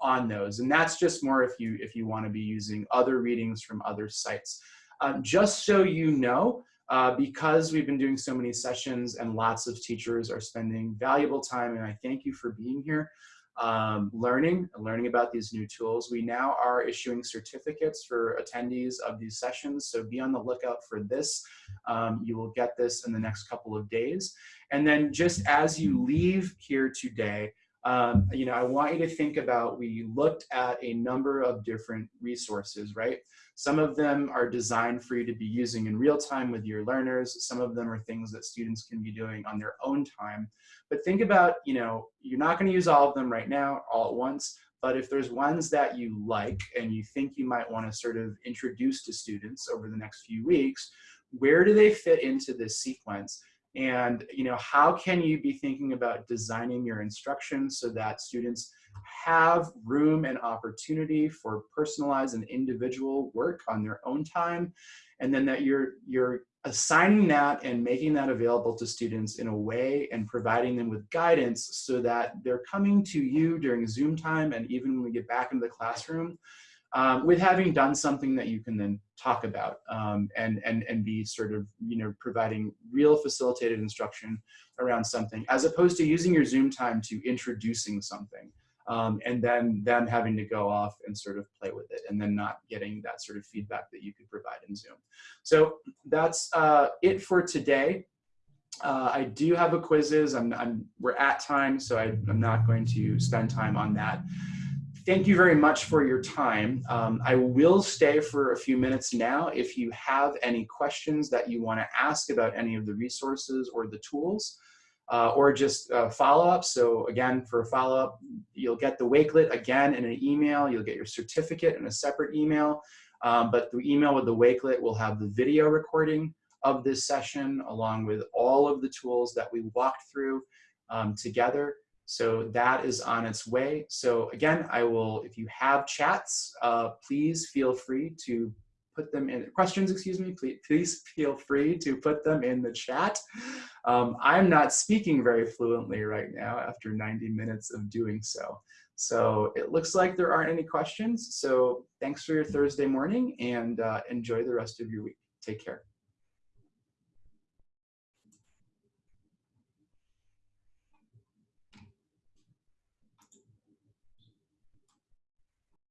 on those. And that's just more if you, if you wanna be using other readings from other sites. Um, just so you know, uh, because we've been doing so many sessions and lots of teachers are spending valuable time, and I thank you for being here, um, learning, learning about these new tools. We now are issuing certificates for attendees of these sessions, so be on the lookout for this. Um, you will get this in the next couple of days. And then just as you leave here today, um, you know, I want you to think about, we looked at a number of different resources, right? Some of them are designed for you to be using in real time with your learners. Some of them are things that students can be doing on their own time. But think about, you know, you're not gonna use all of them right now, all at once, but if there's ones that you like and you think you might wanna sort of introduce to students over the next few weeks, where do they fit into this sequence? And you know, how can you be thinking about designing your instruction so that students have room and opportunity for personalized and individual work on their own time, and then that you're, you're assigning that and making that available to students in a way and providing them with guidance so that they're coming to you during Zoom time and even when we get back into the classroom um, with having done something that you can then talk about um, and, and, and be sort of, you know, providing real facilitated instruction around something as opposed to using your Zoom time to introducing something um, and then them having to go off and sort of play with it and then not getting that sort of feedback that you could provide in Zoom. So that's uh, it for today. Uh, I do have a Quizizz. I'm, I'm, we're at time, so I, am not going to spend time on that. Thank you very much for your time. Um, I will stay for a few minutes now. If you have any questions that you want to ask about any of the resources or the tools, uh, or just uh, follow-up. So again, for a follow-up, you'll get the Wakelet again in an email. You'll get your certificate in a separate email. Um, but the email with the Wakelet will have the video recording of this session along with all of the tools that we walked through um, together. So that is on its way. So again, I will, if you have chats, uh, please feel free to put them in questions, excuse me, please, please feel free to put them in the chat. Um, I'm not speaking very fluently right now after 90 minutes of doing so. So it looks like there aren't any questions. So thanks for your Thursday morning and uh, enjoy the rest of your week. Take care.